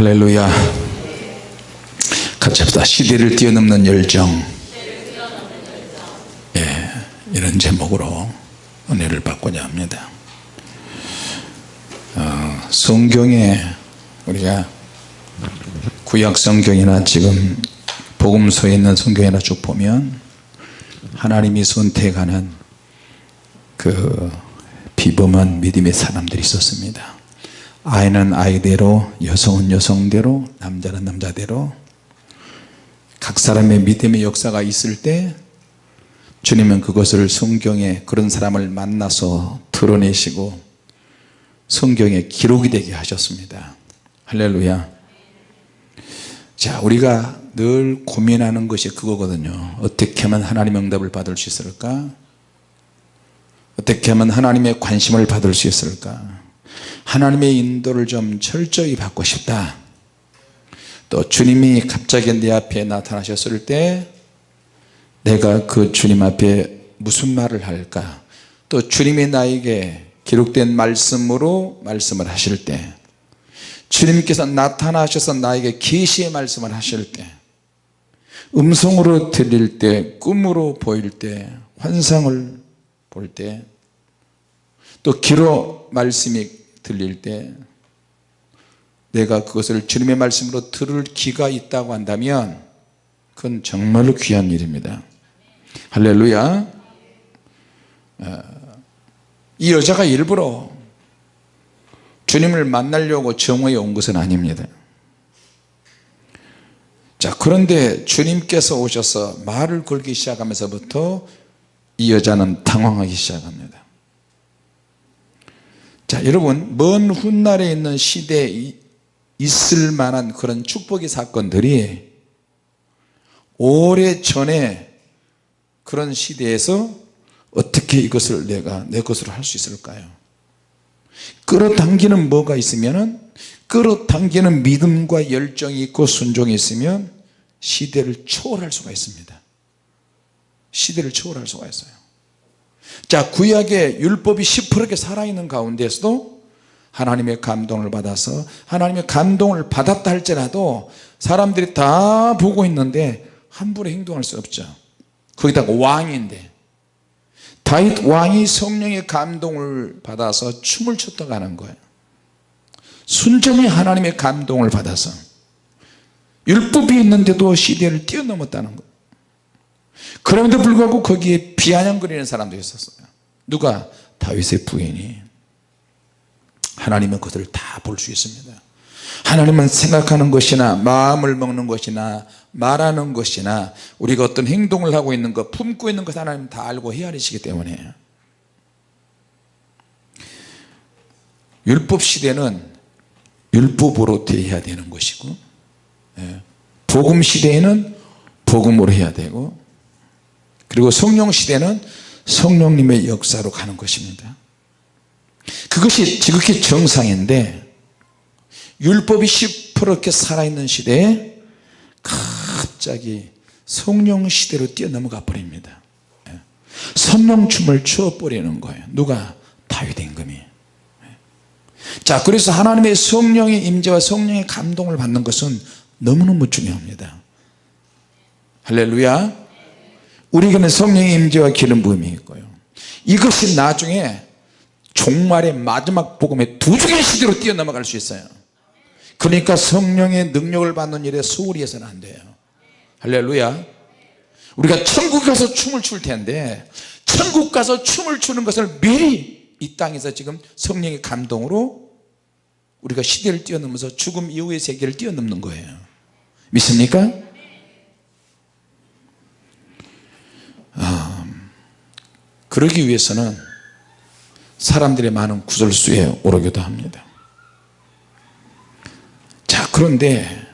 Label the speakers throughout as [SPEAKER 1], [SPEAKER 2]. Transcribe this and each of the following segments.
[SPEAKER 1] 할렐루야. 같이 합시다. 시대를 뛰어넘는 열정. 예, 이런 제목으로 은혜를 받고자 합니다. 어, 성경에 우리가 구약 성경이나 지금 복음서에 있는 성경이나 쭉 보면 하나님이 선택하는 그 비범한 믿음의 사람들이 있었습니다 아이는 아이대로 여성은 여성대로 남자는 남자대로. 각 사람의 믿음의 역사가 있을 때 주님은 그것을 성경에 그런 사람을 만나서 드러내시고 성경에 기록이 되게 하셨습니다. 할렐루야. 자 우리가 늘 고민하는 것이 그거거든요. 어떻게 하면 하나님 응답을 받을 수 있을까? 어떻게 하면 하나님의 관심을 받을 수 있을까 하나님의 인도를 좀 철저히 받고 싶다. 또 주님이 갑자기 내 앞에 나타나셨을 때 내가 그 주님 앞에 무슨 말을 할까? 또 주님이 나에게 기록된 말씀으로 말씀을 하실 때 주님께서 나타나셔서 나에게 계시의 말씀을 하실 때 음성으로 들릴 때 꿈으로 보일 때 환상을 볼 때 또 기로 말씀이 들릴 때 내가 그것을 주님의 말씀으로 들을 기가 있다고 한다면 그건 정말로 귀한 일입니다. 할렐루야. 어, 이 여자가 일부러 주님을 만나려고 정오에 온 것은 아닙니다. 자 그런데 주님께서 오셔서 말을 걸기 시작하면서부터 이 여자는 당황하기 시작합니다 자 여러분 먼 훗날에 있는 시대에 있을 만한 그런 축복의 사건들이 오래전에 그런 시대에서 어떻게 이것을 내가 내 것으로 할 수 있을까요? 끌어당기는 뭐가 있으면 끌어당기는 믿음과 열정이 있고 순종이 있으면 시대를 초월할 수가 있습니다. 시대를 초월할 수가 있어요 자 구약의 율법이 시퍼렇게 살아있는 가운데서도 하나님의 감동을 받아서 하나님의 감동을 받았다 할지라도 사람들이 다 보고 있는데 함부로 행동할 수 없죠. 거기다가 왕인데. 다윗 왕이 성령의 감동을 받아서 춤을 췄다가 하는 거예요. 순전히 하나님의 감동을 받아서 율법이 있는데도 시대를 뛰어넘었다는 거예요 그럼에도 불구하고 거기에 비아냥거리는 사람도 있었어요. 누가? 다윗의 부인이. 하나님은 그것을 다 볼 수 있습니다. 하나님은 생각하는 것이나 마음을 먹는 것이나 말하는 것이나 우리가 어떤 행동을 하고 있는 것 품고 있는 것 하나님 다 알고 헤아리시기 때문에. 율법 시대는 율법으로 대해야 되는 것이고 예, 복음 시대에는 복음으로 해야 되고 그리고 성령 시대는 성령님의 역사로 가는 것입니다. 그것이 지극히 정상인데 율법이 시퍼렇게 살아있는 시대에 갑자기 성령 시대로 뛰어넘어가 버립니다. 예. 선령춤을 추어버리는 거예요. 누가? 다윗 임금이. 예. 자 그래서 하나님의 성령의 임재와 성령의 감동을 받는 것은 너무너무 중요합니다. 할렐루야 우리에게는 성령의 임재와 기름 부음이 있고요. 이것이 나중에 종말의 마지막 복음의 두 중의 시대로 뛰어넘어갈 수 있어요. 그러니까 성령의 능력을 받는 일에 소홀히 해서는 안 돼요. 할렐루야. 우리가 천국 가서 춤을 출 텐데 천국 가서 춤을 추는 것을 미리 이 땅에서 지금 성령의 감동으로 우리가 시대를 뛰어넘어서 죽음 이후의 세계를 뛰어넘는 거예요. 믿습니까? 그러기 위해서는 사람들의 많은 구설수에 오르기도 합니다. 자 그런데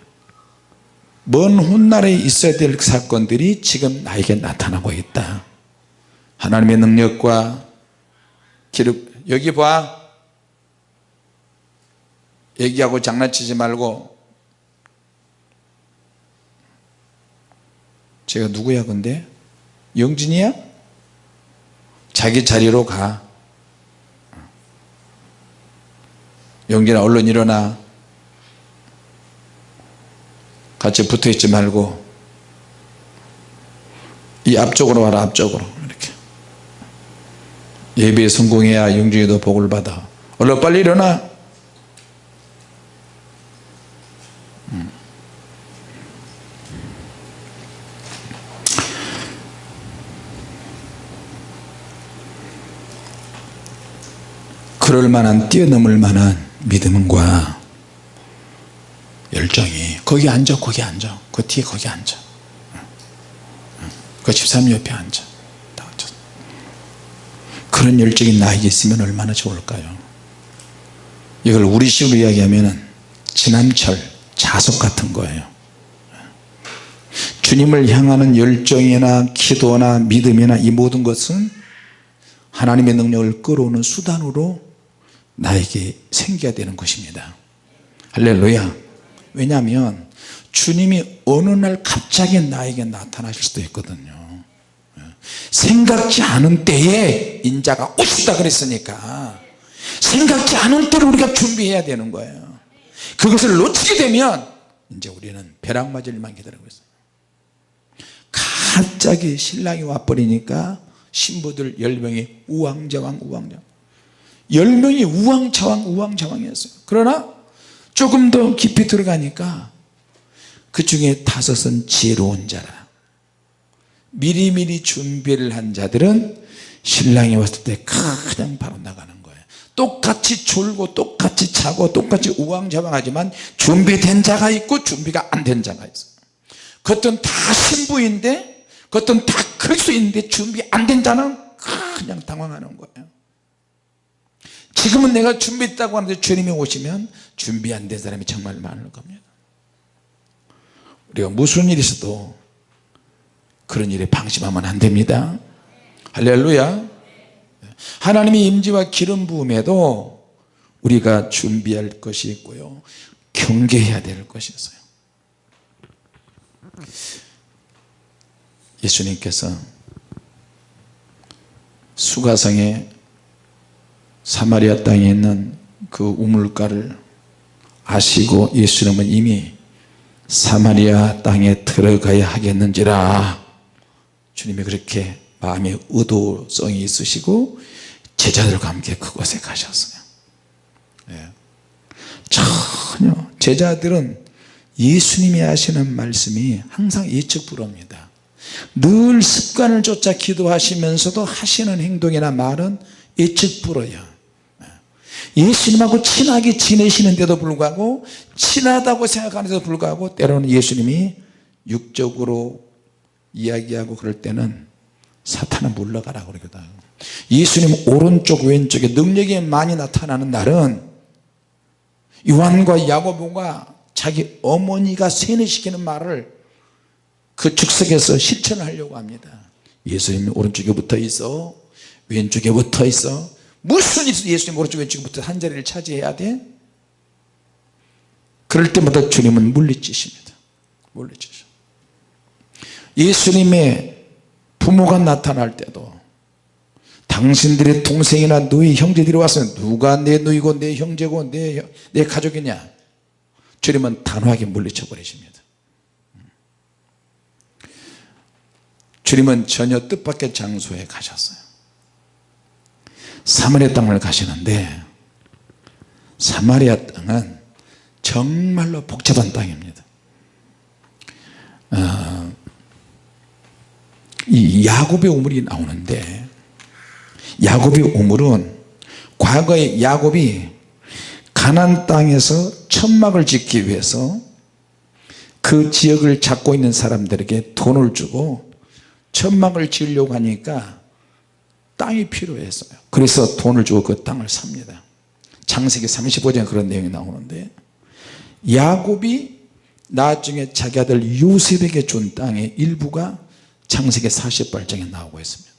[SPEAKER 1] 먼 훗날에 있어야 될 사건들이 지금 나에게 나타나고 있다. 하나님의 능력과 기록 여기 봐. 얘기하고 장난치지 말고. 제가 누구야 근데 영진이야? 자기 자리로 가. 영진아 얼른 일어나. 같이 붙어 있지 말고. 이 앞쪽으로 와라 앞쪽으로. 이렇게. 예배에 성공해야 영중에도 복을 받아. 얼른 빨리 일어나. 음. 그럴 만한 뛰어넘을 만한 믿음과 열정이 거기 앉아 거기 앉아. 그 뒤에 거기 앉아. 그 집사님 옆에 앉아. 그런 열정이 나에게 있으면 얼마나 좋을까요? 이걸 우리 식으로 이야기하면 지남철 자석 같은 거예요. 주님을 향하는 열정이나 기도나 믿음이나 이 모든 것은 하나님의 능력을 끌어오는 수단으로 나에게 생겨야 되는 것입니다. 할렐루야. 왜냐하면 주님이 어느 날 갑자기 나에게 나타나실 수도 있거든요. 생각지 않은 때에 인자가 오시다 그랬으니까 생각지 않은 때를 우리가 준비해야 되는 거예요. 그것을 놓치게 되면 이제 우리는 벼락 맞을 일만 기다리고 있어요. 갑자기 신랑이 와버리니까 신부들 10명이 우왕좌왕 우왕좌왕 10명이 우왕좌왕 우왕좌왕이었어요. 그러나 조금 더 깊이 들어가니까 그 중에 다섯은 지혜로운 자라. 미리미리 준비를 한 자들은 신랑이 왔을 때 그냥 바로 나가는 거예요. 똑같이 졸고 똑같이 자고 똑같이 우왕좌왕하지만 준비된 자가 있고 준비가 안 된 자가 있어요. 그것은 다 신부인데 그것은 다 그리스도인데 준비 안 된 자는 그냥 당황하는 거예요 지금은 내가 준비했다고 하는데 주님이 오시면 준비 안 된 사람이 정말 많을 겁니다. 우리가 무슨 일이 있어도 그런 일에 방심하면 안 됩니다. 할렐루야. 하나님의 임재와 기름 부음에도 우리가 준비할 것이 있고요. 경계해야 될 것이 있어요. 예수님께서 수가성에 사마리아 땅에 있는 그 우물가를 아시고 예수님은 이미 사마리아 땅에 들어가야 하겠는지라. 주님이 그렇게 마음의 의도성이 있으시고 제자들과 함께 그곳에 가셨어요. 예. 전혀 제자들은 예수님이 하시는 말씀이 항상 예측 불허입니다. 늘 습관을 쫓아 기도하시면서도 하시는 행동이나 말은 예측 불허야 예수님하고 친하게 지내시는데도 불구하고 친하다고 생각하는데도 불구하고 때로는 예수님이 육적으로 이야기하고 그럴 때는 사탄은 물러가라 그러거든. 예수님 오른쪽 왼쪽에 능력이 많이 나타나는 날은 요한과 야고보가 자기 어머니가 세뇌시키는 말을 그 즉석에서 실천을 하려고 합니다. 예수님이 오른쪽에 붙어 있어 왼쪽에 붙어 있어 무슨 일이 예수님 오른쪽 왼쪽에 붙어 한 자리를 차지해야 돼? 그럴 때마다 주님은 물리치십니다. 물리치셔 예수님의 부모가 나타날 때도 당신들의 동생이나 너희 형제들이 와서 누가 내 누이고 내 형제고 내, 내 가족이냐? 주님은 단호하게 물리쳐 버리십니다. 주님은 전혀 뜻밖의 장소에 가셨어요 사마리아 땅을 가시는데 사마리아 땅은 정말로 복잡한 땅입니다. 어, 이 야곱의 우물이 나오는데 야곱의 우물은 과거에 야곱이 가난 땅에서 천막을 짓기 위해서 그 지역을 잡고 있는 사람들에게 돈을 주고 천막을 지으려고 하니까 땅이 필요했어요. 그래서 돈을 주고 그 땅을 삽니다. 창세기 35장에 그런 내용이 나오는데 야곱이 나중에 자기 아들 요셉에게 준 땅의 일부가 창세기 48장에 나오고 있습니다.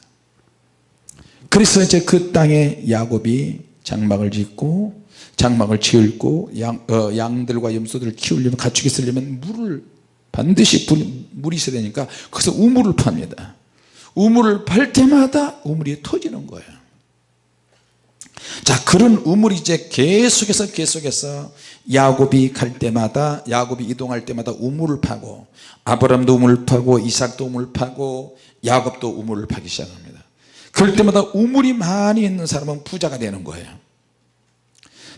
[SPEAKER 1] 그래서 이제 그 땅에 야곱이 장막을 짓고 장막을 지을고 양, 어, 양들과 염소들을 키우려면 가축이 쓰려면 물을 반드시 물이 있어야 되니까 그래서 우물을 팝니다 우물을 팔 때마다 우물이 터지는 거예요. 자 그런 우물이 이제 계속해서 계속해서 야곱이 갈 때마다 야곱이 이동할 때마다 우물을 파고 아브람도 우물을 파고 이삭도 우물을 파고 야곱도 우물을 파기 시작합니다. 그럴 때마다 우물이 많이 있는 사람은 부자가 되는 거예요.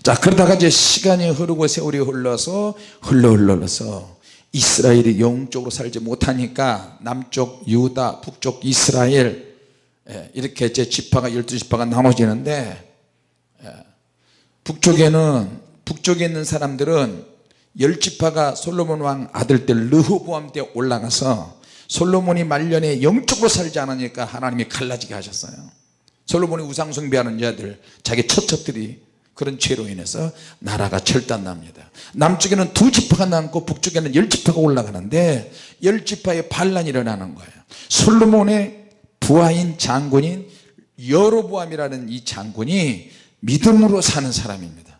[SPEAKER 1] 자 그러다가 이제 시간이 흐르고 세월이 흘러서 흘러 흘러서 이스라엘이 영적으로 살지 못하니까 남쪽 유다 북쪽 이스라엘 예, 이렇게 이제 지파가 12지파가 나눠지는데 예, 북쪽에는 북쪽에 있는 사람들은 열지파가 솔로몬 왕 아들 때 르호보암 때 올라가서 솔로몬이 말년에 영적으로 살지 않으니까 하나님이 갈라지게 하셨어요. 솔로몬이 우상 숭배하는 자들 자기 처첩들이 그런 죄로 인해서 나라가 절단납니다. 남쪽에는 두 지파가 남고 북쪽에는 열 지파가 올라가는데 열 지파의 반란이 일어나는 거예요. 솔로몬의 부하인 장군인 여로보암이라는 이 장군이 믿음으로 사는 사람입니다.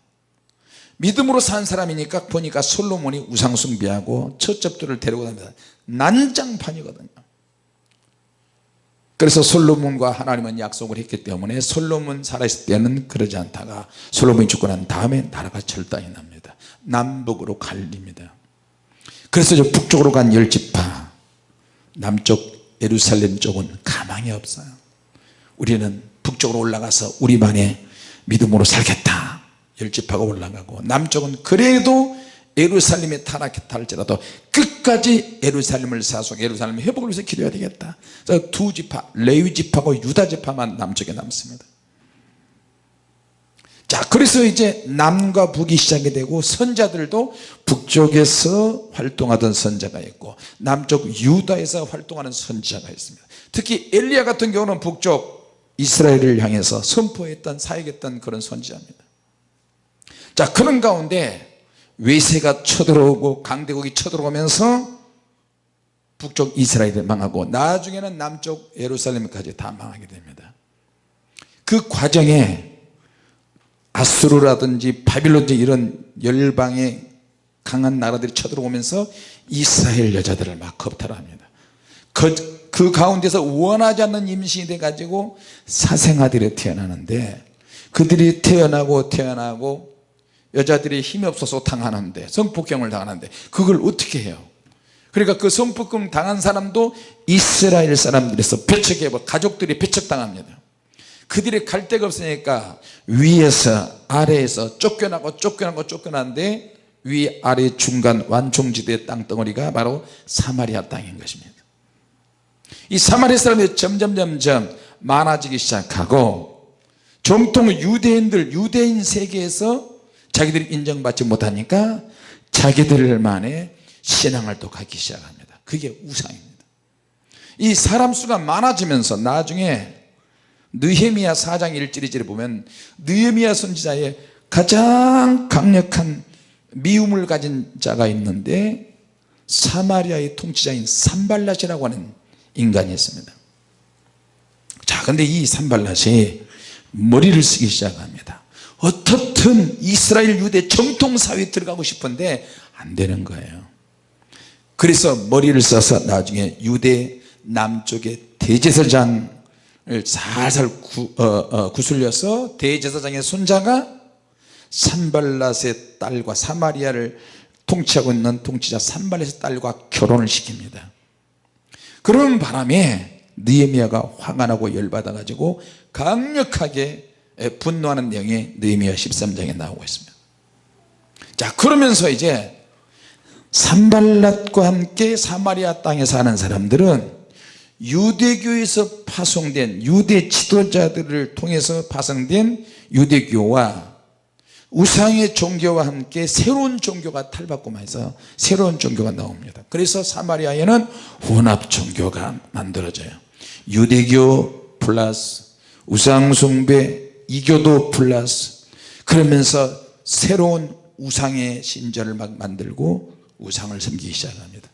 [SPEAKER 1] 믿음으로 산 사람이니까 보니까 솔로몬이 우상숭배하고 처첩들을 데리고 다닙니다. 난장판이거든요 그래서 솔로몬과 하나님은 약속을 했기 때문에 솔로몬 살아있을 때는 그러지 않다가 솔로몬이 죽고 난 다음에 나라가 절단이 납니다. 남북으로 갈립니다. 그래서 저 북쪽으로 간 열지파 남쪽 예루살렘 쪽은 가망이 없어요. 우리는 북쪽으로 올라가서 우리만의 믿음으로 살겠다. 열지파가 올라가고 남쪽은 그래도 예루살렘에 타락했다 할지라도 끝까지 예루살렘을 사수하고 예루살렘 회복을 위해서 기도해야 되겠다. 두 지파 레위 지파고 유다 지파만 남쪽에 남습니다. 자 그래서 이제 남과 북이 시작이 되고 선자들도 북쪽에서 활동하던 선자가 있고 남쪽 유다에서 활동하는 선자가 있습니다. 특히 엘리야 같은 경우는 북쪽 이스라엘을 향해서 선포했던 사역했던 그런 선지자입니다. 자 그런 가운데 외세가 쳐들어오고 강대국이 쳐들어오면서 북쪽 이스라엘을 망하고 나중에는 남쪽 예루살렘까지 다 망하게 됩니다. 그 과정에 아수르라든지 바빌론지 이런 열방의 강한 나라들이 쳐들어오면서 이스라엘 여자들을 막 겁탈합니다. 그, 그 가운데서 원하지 않는 임신이 돼 가지고 사생아들이 태어나는데 그들이 태어나고 태어나고 여자들이 힘이 없어서 당하는데 성폭행을 당하는데 그걸 어떻게 해요? 그러니까 그 성폭행 당한 사람도 이스라엘 사람들에서 배척해 가족들이 배척당합니다. 그들이 갈 데가 없으니까 위에서 아래에서 쫓겨나고 쫓겨나고 쫓겨나는데 위 아래 중간 완충지대 땅덩어리가 바로 사마리아 땅인 것입니다. 이 사마리아 사람들이 점점 점점 많아지기 시작하고 정통 유대인들 유대인 세계에서 자기들이 인정받지 못하니까 자기들만의 신앙을 또 갖기 시작합니다. 그게 우상입니다. 이 사람 수가 많아지면서 나중에 느헤미야 4장 1절을 보면 느헤미야 선지자의 가장 강력한 미움을 가진 자가 있는데 사마리아의 통치자인 산발랏이라고 하는 인간이 있습니다. 자 근데 이 산발랏이 머리를 쓰기 시작합니다. 어떻 든 이스라엘 유대 정통사회에 들어가고 싶은데 안 되는 거예요. 그래서 머리를 써서 나중에 유대 남쪽의 대제사장을 살살 구, 어, 어, 구슬려서 대제사장의 손자가 산발랏의 딸과 사마리아를 통치하고 있는 통치자 산발랏의 딸과 결혼을 시킵니다. 그런 바람에 느헤미야가 화가 나고 열받아 가지고 강력하게 분노하는 내용이 느헤미야 13장에 나오고 있습니다. 자 그러면서 이제 산발랏과 함께 사마리아 땅에 사는 사람들은 유대교에서 파송된 유대 지도자들을 통해서 파송된 유대교와 우상의 종교와 함께 새로운 종교가 탈바꿈해서 새로운 종교가 나옵니다. 그래서 사마리아에는 혼합 종교가 만들어져요. 유대교 플러스 우상숭배 이교도 플러스 그러면서 새로운 우상의 신전을 막 만들고 우상을 섬기기 시작합니다.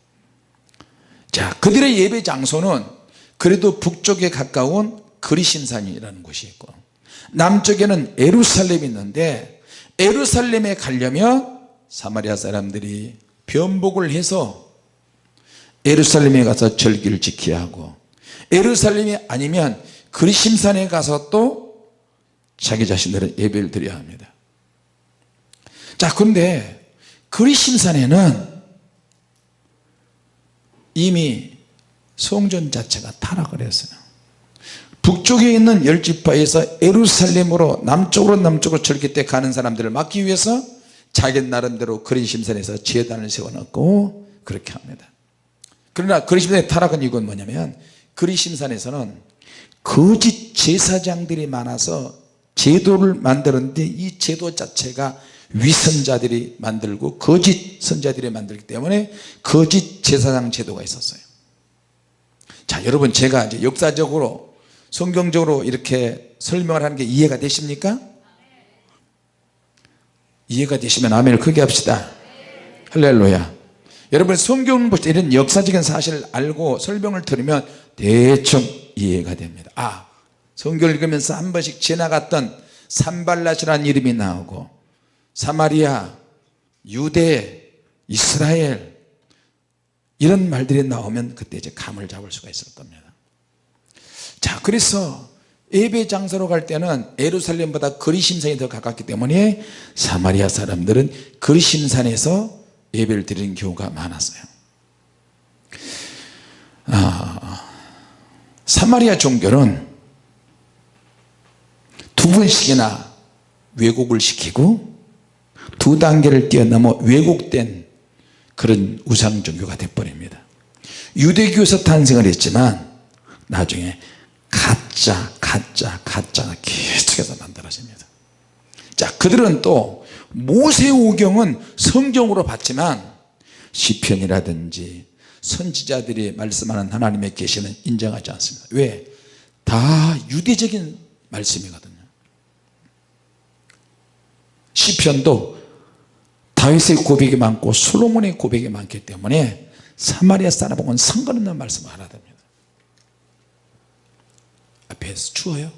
[SPEAKER 1] 자 그들의 예배 장소는 그래도 북쪽에 가까운 그리신산이라는 곳이 있고 남쪽에는 에루살렘이 있는데 에루살렘에 가려면 사마리아 사람들이 변복을 해서 에루살렘에 가서 절기를 지켜야 하고 에루살렘이 아니면 그리심산에 가서 또 자기 자신들은 예배를 드려야 합니다. 자 그런데 그리심산에는 이미 성전 자체가 타락을 했어요. 북쪽에 있는 열지파에서 에루살렘으로 남쪽으로 남쪽으로 절기 때 가는 사람들을 막기 위해서 자기 나름대로 그리심산에서 재단을 세워놓고 그렇게 합니다. 그러나 그리심산의 타락은 이건 뭐냐면 그리심산에서는 거짓 제사장들이 많아서 제도를 만들었는데 이 제도 자체가 위선자들이 만들고 거짓 선자들이 만들기 때문에 거짓 제사장 제도가 있었어요. 자 여러분 제가 이제 역사적으로 성경적으로 이렇게 설명을 하는 게 이해가 되십니까? 이해가 되시면 아멘을 크게 합시다. 할렐루야. 여러분 성경 볼때 이런 역사적인 사실을 알고 설명을 들으면 대충 이해가 됩니다. 아 성경을 읽으면서 한 번씩 지나갔던 산발랏이라는 이름이 나오고 사마리아 유대 이스라엘 이런 말들이 나오면 그때 이제 감을 잡을 수가 있을 겁니다. 자 그래서 예배 장소로 갈 때는 에루살렘보다 그리심산이 더 가깝기 때문에 사마리아 사람들은 그리심산에서 예배를 드리는 경우가 많았어요. 아, 사마리아 종교는 두 번씩이나 왜곡을 시키고 두 단계를 뛰어넘어 왜곡된 그런 우상 종교가 돼버립니다. 유대교에서 탄생을 했지만 나중에 가짜 가짜 가짜가 계속해서 만들어집니다. 자 그들은 또 모세오경은 성경으로 봤지만 시편이라든지 선지자들이 말씀하는 하나님의 계시는 인정하지 않습니다. 왜? 다 유대적인 말씀이거든요 시편도 다윗의 고백이 많고 솔로몬의 고백이 많기 때문에 사마리아 사람하고는 상관없는 말씀을 하나 됩니다 앞에서 추워요?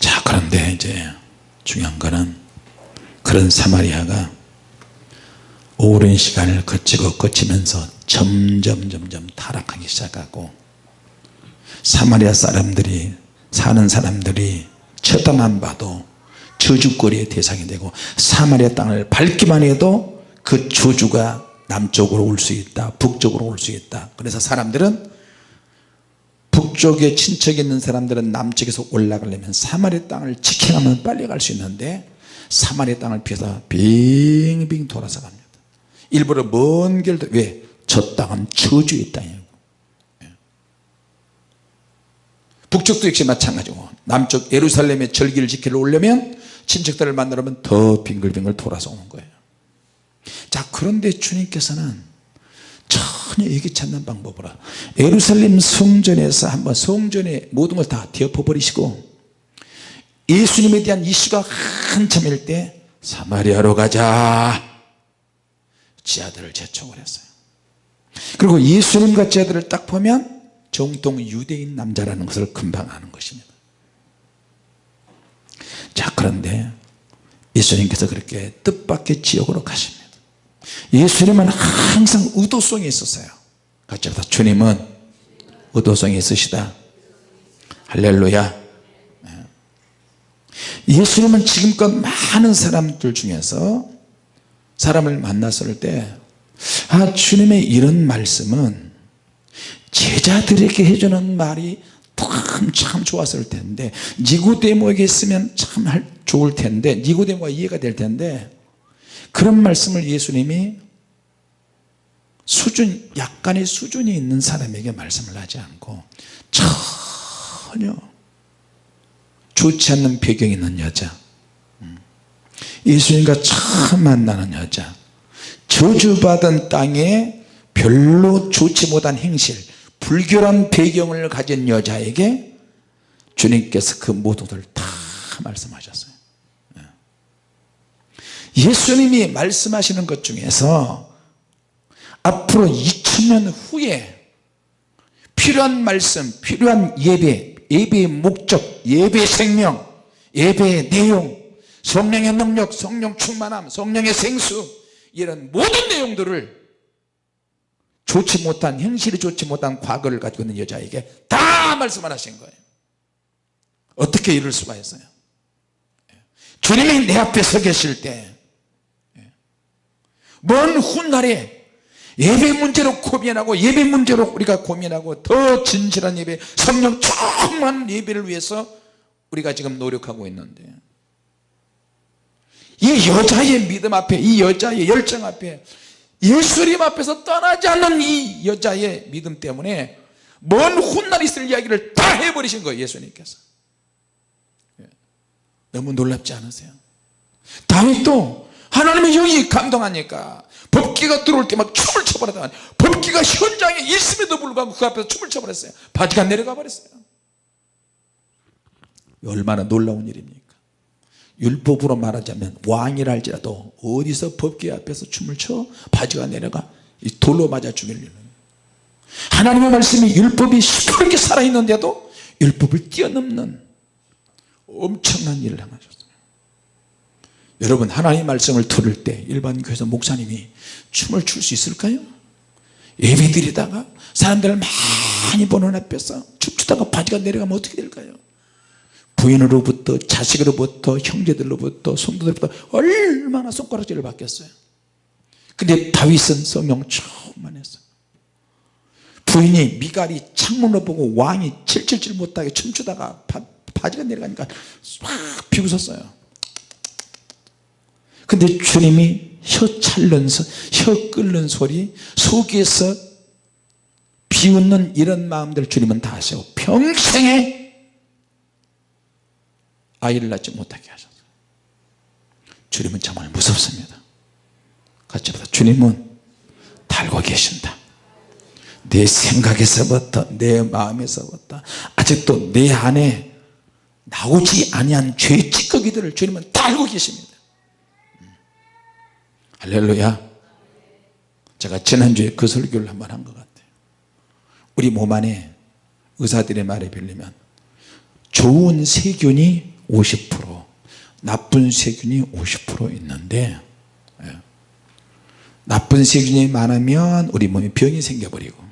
[SPEAKER 1] 자 그런데 이제 중요한 거는 그런 사마리아가 오랜 시간을 거치고 거치면서 점점 점점 타락하기 시작하고 사마리아 사람들이 사는 사람들이 쳐다만 봐도 저주거리의 대상이 되고 사마리아 땅을 밟기만 해도 그 저주가 남쪽으로 올 수 있다 북쪽으로 올 수 있다. 그래서 사람들은 북쪽에 친척이 있는 사람들은 남쪽에서 올라가려면 사마리 땅을 지켜가면 빨리 갈 수 있는데 사마리 땅을 피해서 빙빙 돌아서 갑니다. 일부러 먼 길도 왜? 저 땅은 저주의 땅이에요 예. 북쪽도 역시 마찬가지고 남쪽 예루살렘의 절기를 지키러 오려면 친척들을 만나려면 더 빙글빙글 돌아서 오는 거예요. 자 그런데 주님께서는 전혀 예기치 않는 방법으로 예루살렘 성전에서 한번 성전의 모든 걸 다 뒤엎어버리시고 예수님에 대한 이슈가 한참일 때 사마리아로 가자. 지하들을 재촉을 했어요. 그리고 예수님과 지하들을 딱 보면 정통 유대인 남자라는 것을 금방 아는 것입니다. 자 그런데 예수님께서 그렇게 뜻밖의 지역으로 가십니다. 예수님은 항상 의도성이 있었어요. 같이 합다. 주님은 의도성이 있으시다. 할렐루야. 네. 예수님은 지금껏 많은 사람들 중에서 사람을 만났을 때 아, 주님의 이런 말씀은 제자들에게 해주는 말이 참, 참 좋았을 텐데 니고데모에게 있으면 참 좋을 텐데 니고데모가 이해가 될 텐데 그런 말씀을 예수님이 수준 약간의 수준이 있는 사람에게 말씀을 하지 않고 전혀 좋지 않는 배경이 있는 여자 음. 예수님과 처음 만나는 여자 저주받은 땅에 별로 좋지 못한 행실 불결한 배경을 가진 여자에게 주님께서 그 것을 다 말씀하셨어요. 예수님이 말씀하시는 것 중에서 앞으로 2000년 후에 필요한 말씀 필요한 예배 예배의 목적 예배의 생명 예배의 내용 성령의 능력 성령 충만함 성령의 생수 이런 모든 내용들을 좋지 못한 행실이 좋지 못한 과거를 가지고 있는 여자에게 다 말씀을 하신 거예요. 어떻게 이럴 수가 있어요? 주님이 내 앞에 서 계실 때 먼 훗날에 예배 문제로 고민하고 예배 문제로 우리가 고민하고 더 진실한 예배 성령 충만 예배를 위해서 우리가 지금 노력하고 있는데. 이 여자의 믿음 앞에 이 여자의 열정 앞에 예수님 앞에서 떠나지 않는 이 여자의 믿음 때문에 먼 훗날 있을 이야기를 다 해버리신 거예요 예수님께서. 예. 너무 놀랍지 않으세요? 다윗도 하나님의 영이 감동하니까 법기가 들어올 때 막 춤을 춰버렸다 법기가 현장에 있음에도 불구하고 그 앞에서 춤을 춰버렸어요. 바지가 내려가 버렸어요. 얼마나 놀라운 일입니까 율법으로 말하자면 왕이라 할지라도 어디서 법계 앞에서 춤을 춰 바지가 내려가 돌로 맞아 일은 하나님의 말씀이 율법이 시퍼렇게 살아있는데도 율법을 뛰어넘는 엄청난 일을 행하셨어요 여러분 하나님의 말씀을 들을 때 일반 교회에서 목사님이 춤을 출 수 있을까요? 예배 드리다가 사람들을 많이 보는 앞에서 춤추다가 바지가 내려가면 어떻게 될까요? 부인으로부터 자식으로부터 형제들로부터 손도들로부터 얼마나 손가락질을 받겠어요. 근데 다윗은 성령 충만했어요. 부인이 미갈이 창문을 보고 왕이 칠칠칠 못하게 춤추다가 바, 바지가 내려가니까 막 비웃었어요. 근데 주님이 혀 찰는 혀 끓는 소리 속에서 비웃는 이런 마음들 주님은 다 아시고 평생에 아이를 낳지 못하게 하셨어요 주님은 정말 무섭습니다. 같이 보다 주님은 달고 계신다. 내 생각에서부터 내 마음에서부터 아직도 내 안에 나오지 아니한 죄 찌꺼기들을 주님은 달고 계십니다. 음. 할렐루야. 제가 지난주에 그 설교를 한번 한 것 같아요. 우리 몸 안에 의사들의 말에 빌리면 좋은 세균이 50% 나쁜 세균이 50% 있는데 예. 나쁜 세균이 많으면 우리 몸에 병이 생겨버리고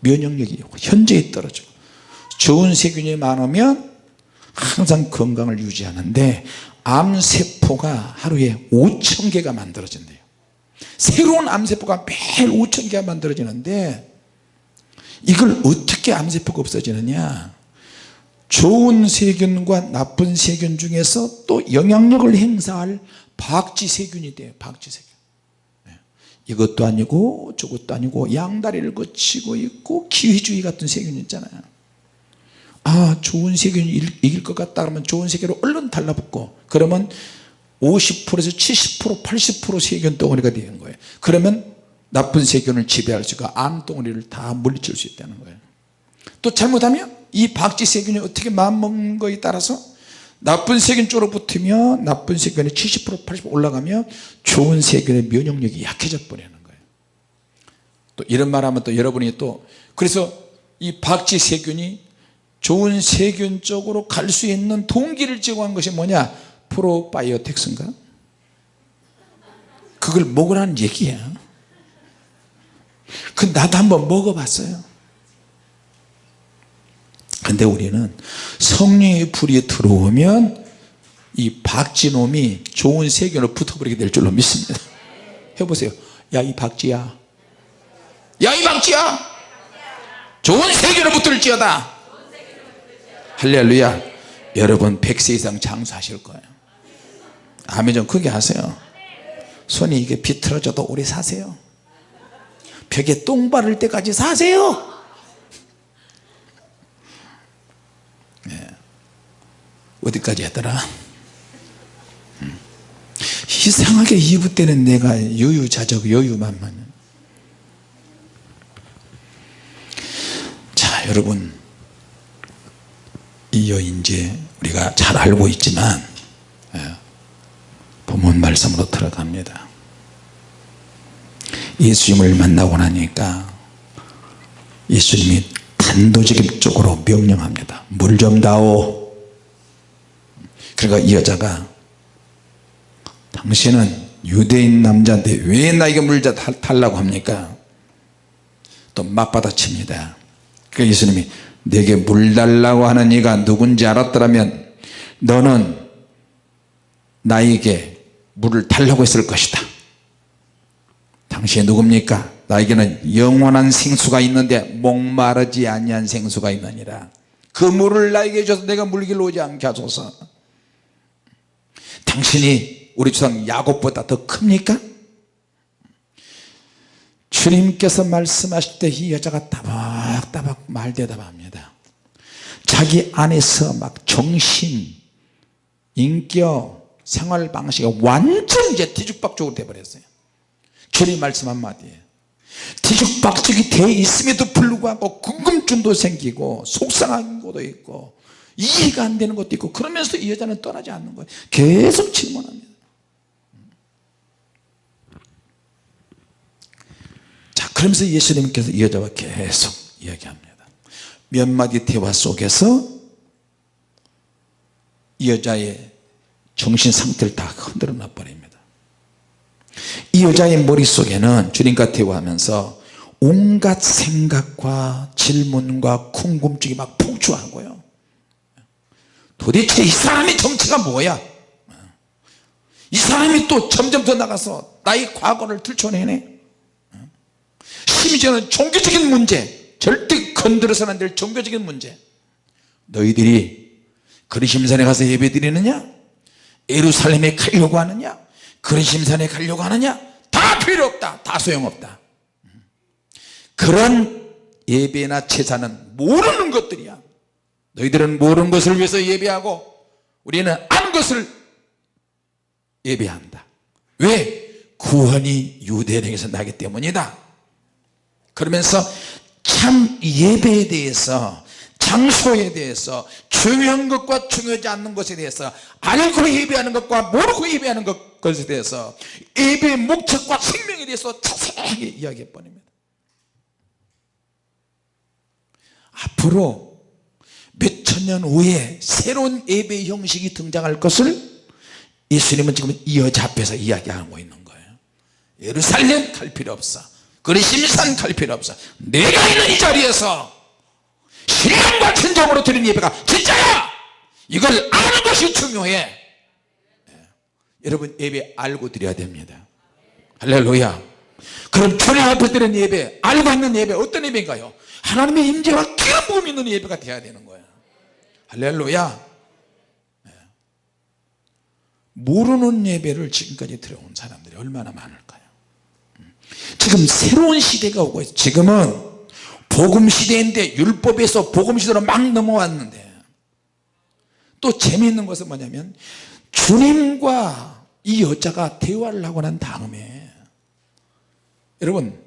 [SPEAKER 1] 면역력이 현저히 떨어지고 좋은 세균이 많으면 항상 건강을 유지하는데 암세포가 하루에 5천 개가 만들어진대요. 새로운 암세포가 매일 5천 개가 만들어지는데 이걸 어떻게 암세포가 없어지느냐 좋은 세균과 나쁜 세균 중에서 또 영향력을 행사할 박쥐 세균이 돼요 박쥐 세균. 네. 이것도 아니고 저것도 아니고 양다리를 거치고 있고 기회주의 같은 세균 있잖아요. 아 좋은 세균이 이길 것 같다 그러면 좋은 세균을 얼른 달라붙고 그러면 50%에서 70% 80% 세균 덩어리가 되는 거예요. 그러면 나쁜 세균을 지배할 수가 암 덩어리를 다 물리칠 수 있다는 거예요. 또 잘못하면 이 박쥐 세균이 어떻게 마음먹는 거에 따라서 나쁜 세균 쪽으로 붙으면 나쁜 세균이 70% 80% 올라가면 좋은 세균의 면역력이 약해져 버리는 거예요. 또 이런 말 하면 또 여러분이 또 그래서 이 박쥐 세균이 좋은 세균 쪽으로 갈 수 있는 동기를 제공한 것이 뭐냐? 프로바이오텍스인가? 그걸 먹으라는 얘기야 그 나도 한번 먹어봤어요 근데 우리는 성령의 불이 들어오면 이 박쥐놈이 좋은 세균을 붙어버리게 될 줄로 믿습니다. 해보세요. 야 이 박쥐야. 야 이 박쥐야. 좋은 세균을 붙을지어다. 할렐루야. 여러분 100세 이상 장수하실 거예요. 아멘 좀 크게 하세요. 손이 이게 비틀어져도 오래 사세요. 벽에 똥 바를 때까지 사세요 어디까지 했더라? 음. 이상하게 2부 때는 내가 여유자적 여유만만. 자 여러분. 이 여인제 우리가 잘 알고 있지만 예, 본문 말씀으로 들어갑니다. 예수님을 만나고 나니까 예수님이 단도직입적으로 명령합니다. 물 좀 다오 그러니까 이 여자가 당신은 유대인 남자인데 왜 나에게 물자 달라고 합니까? 또 맞받아칩니다. 그 예수님이 내게 물 달라고 하는 이가 누군지 알았더라면 너는 나에게 물을 달라고 했을 것이다. 당신이 누굽니까? 나에게는 영원한 생수가 있는데 목마르지 아니한 생수가 있느니라. 그 물을 나에게 줘서 내가 물길로 오지 않게 하소서 당신이 우리 조상 야곱보다 더 큽니까? 주님께서 말씀하실 때 이 여자가 따박따박 말대답합니다. 자기 안에서 막 정신 인격 생활 방식이 완전 이제 뒤죽박죽으로 돼버렸어요. 주님 말씀 한마디에. 뒤죽박죽이 돼 있음에도 불구하고 궁금증도 생기고 속상한 것도 있고 이해가 안 되는 것도 있고 그러면서 이 여자는 떠나지 않는 거예요. 계속 질문합니다. 자 그러면서 예수님께서 이 여자와 계속 이야기합니다. 몇 마디 대화 속에서 이 여자의 정신 상태를 다 흔들어 놔 버립니다. 이 여자의 머릿속에는 주님과 대화하면서 온갖 생각과 질문과 궁금증이 막 폭주하고요 도대체 이 사람의 정체가 뭐야? 이 사람이 또 점점 더 나가서 나의 과거를 들춰내네. 심지어는 종교적인 문제 절대 건드려서는 안 될 종교적인 문제. 너희들이 그리심산에 가서 예배 드리느냐? 예루살렘에 가려고 하느냐? 그리심산에 가려고 하느냐? 다 필요 없다. 다 소용없다. 그런 예배나 제사는 모르는 것들이야 너희들은 모르는 것을 위해서 예배하고 우리는 아는 것을 예배한다. 왜? 구원이 유대인에게서 나기 때문이다. 그러면서 참 예배에 대해서 장소에 대해서 중요한 것과 중요하지 않는 것에 대해서 알고 예배하는 것과 모르고 예배하는 것, 것에 대해서 예배의 목적과 생명에 대해서 자세하게 이야기해 버립니다. 앞으로 몇천년 후에 새로운 예배 형식이 등장할 것을 예수님은 지금 이 여자 앞에서 이야기하고 있는 거예요. 예루살렘 갈 필요 없어. 그리심산 갈 필요 없어. 내가 있는 이 자리에서 신령과 진정으로 드리는 예배가 진짜야! 이걸 아는 것이 중요해. 예. 여러분 예배 알고 드려야 됩니다. 할렐루야. 그럼 주님 앞에 드리는 예배 알고 있는 예배 어떤 예배인가요? 하나님의 임재와 부음 있는 예배가 돼야 되는 거예요 할렐루야 예. 모르는 예배를 지금까지 들어온 사람들이 얼마나 많을까요 음. 지금 새로운 시대가 오고 있어요 지금은 복음 시대인데 율법에서 복음 시대로 막 넘어왔는데 또 재미있는 것은 뭐냐면 주님과 이 여자가 대화를 하고 난 다음에 여러분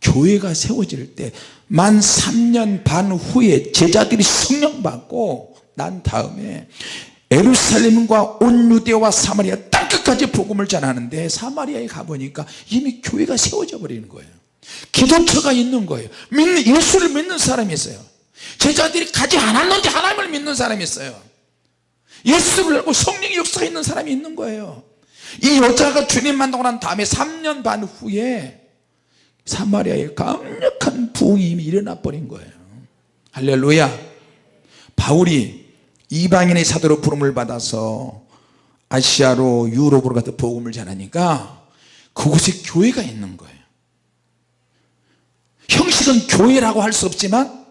[SPEAKER 1] 교회가 세워질 때 만 3년 반 후에 제자들이 성령 받고 난 다음에 에루살렘과 온 유대와 사마리아 땅 끝까지 복음을 전하는데 사마리아에 가보니까 이미 교회가 세워져 버리는 거예요. 기도처가 있는 거예요. 믿는 예수를 믿는 사람이 있어요. 제자들이 가지 않았는지 하나님을 믿는 사람이 있어요. 예수를 알고 성령의 역사가 있는 사람이 있는 거예요. 이 여자가 주님 만나고 난 다음에 3년 반 후에 사마리아에 강력한 부흥이 일어나 버린 거예요. 할렐루야. 바울이 이방인의 사도로 부름을 받아서 아시아로 유럽으로 가서 복음을 전하니까 그곳에 교회가 있는 거예요. 형식은 교회라고 할 수 없지만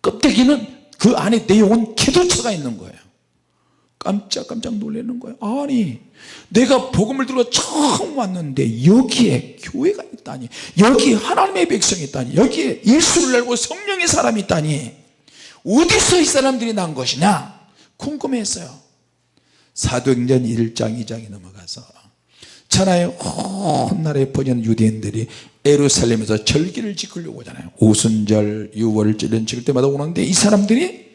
[SPEAKER 1] 껍데기는 그 안에 내용은 기도처가 있는 거예요. 깜짝깜짝 놀라는 거예요. 아니 내가 복음을 들어 처음 왔는데 여기에 교회가 있다니 여기에 하나님의 백성이 있다니 여기에 예수를 알고 성령의 사람이 있다니 어디서 이 사람들이 난 것이냐 궁금했어요. 사도행전 1장 2장에 넘어가서 천하의 온 나라에 퍼지는 유대인들이 에루살렘에서 절기를 지키려고 하잖아요. 오순절 유월절 이런 지킬 때마다 오는데 이 사람들이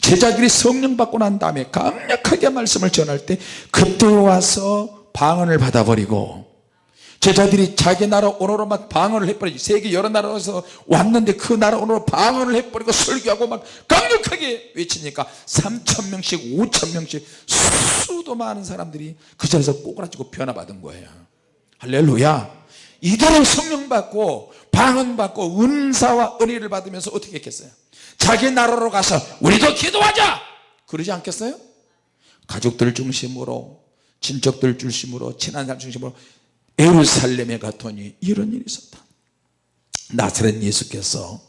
[SPEAKER 1] 제자들이 성령 받고 난 다음에 강력하게 말씀을 전할 때 그때 와서 방언을 받아버리고 제자들이 자기 나라 언어로 막 방언을 해버리지. 세계 여러 나라에서 왔는데 그 나라 언어로 방언을 해버리고 설교하고 막 강력하게 외치니까 3천명씩 5천명씩 수도 많은 사람들이 그 자리에서 꼬그라지고 변화받은 거예요. 할렐루야. 이대로 성령 받고 방언 받고 은사와 은혜를 받으면서 어떻게 했겠어요? 자기 나라로 가서 우리도 기도하자! 그러지 않겠어요? 가족들 중심으로 친척들 중심으로 친한 사람 중심으로 에루살렘에 갔더니 이런 일이 있었다. 나사렛 예수께서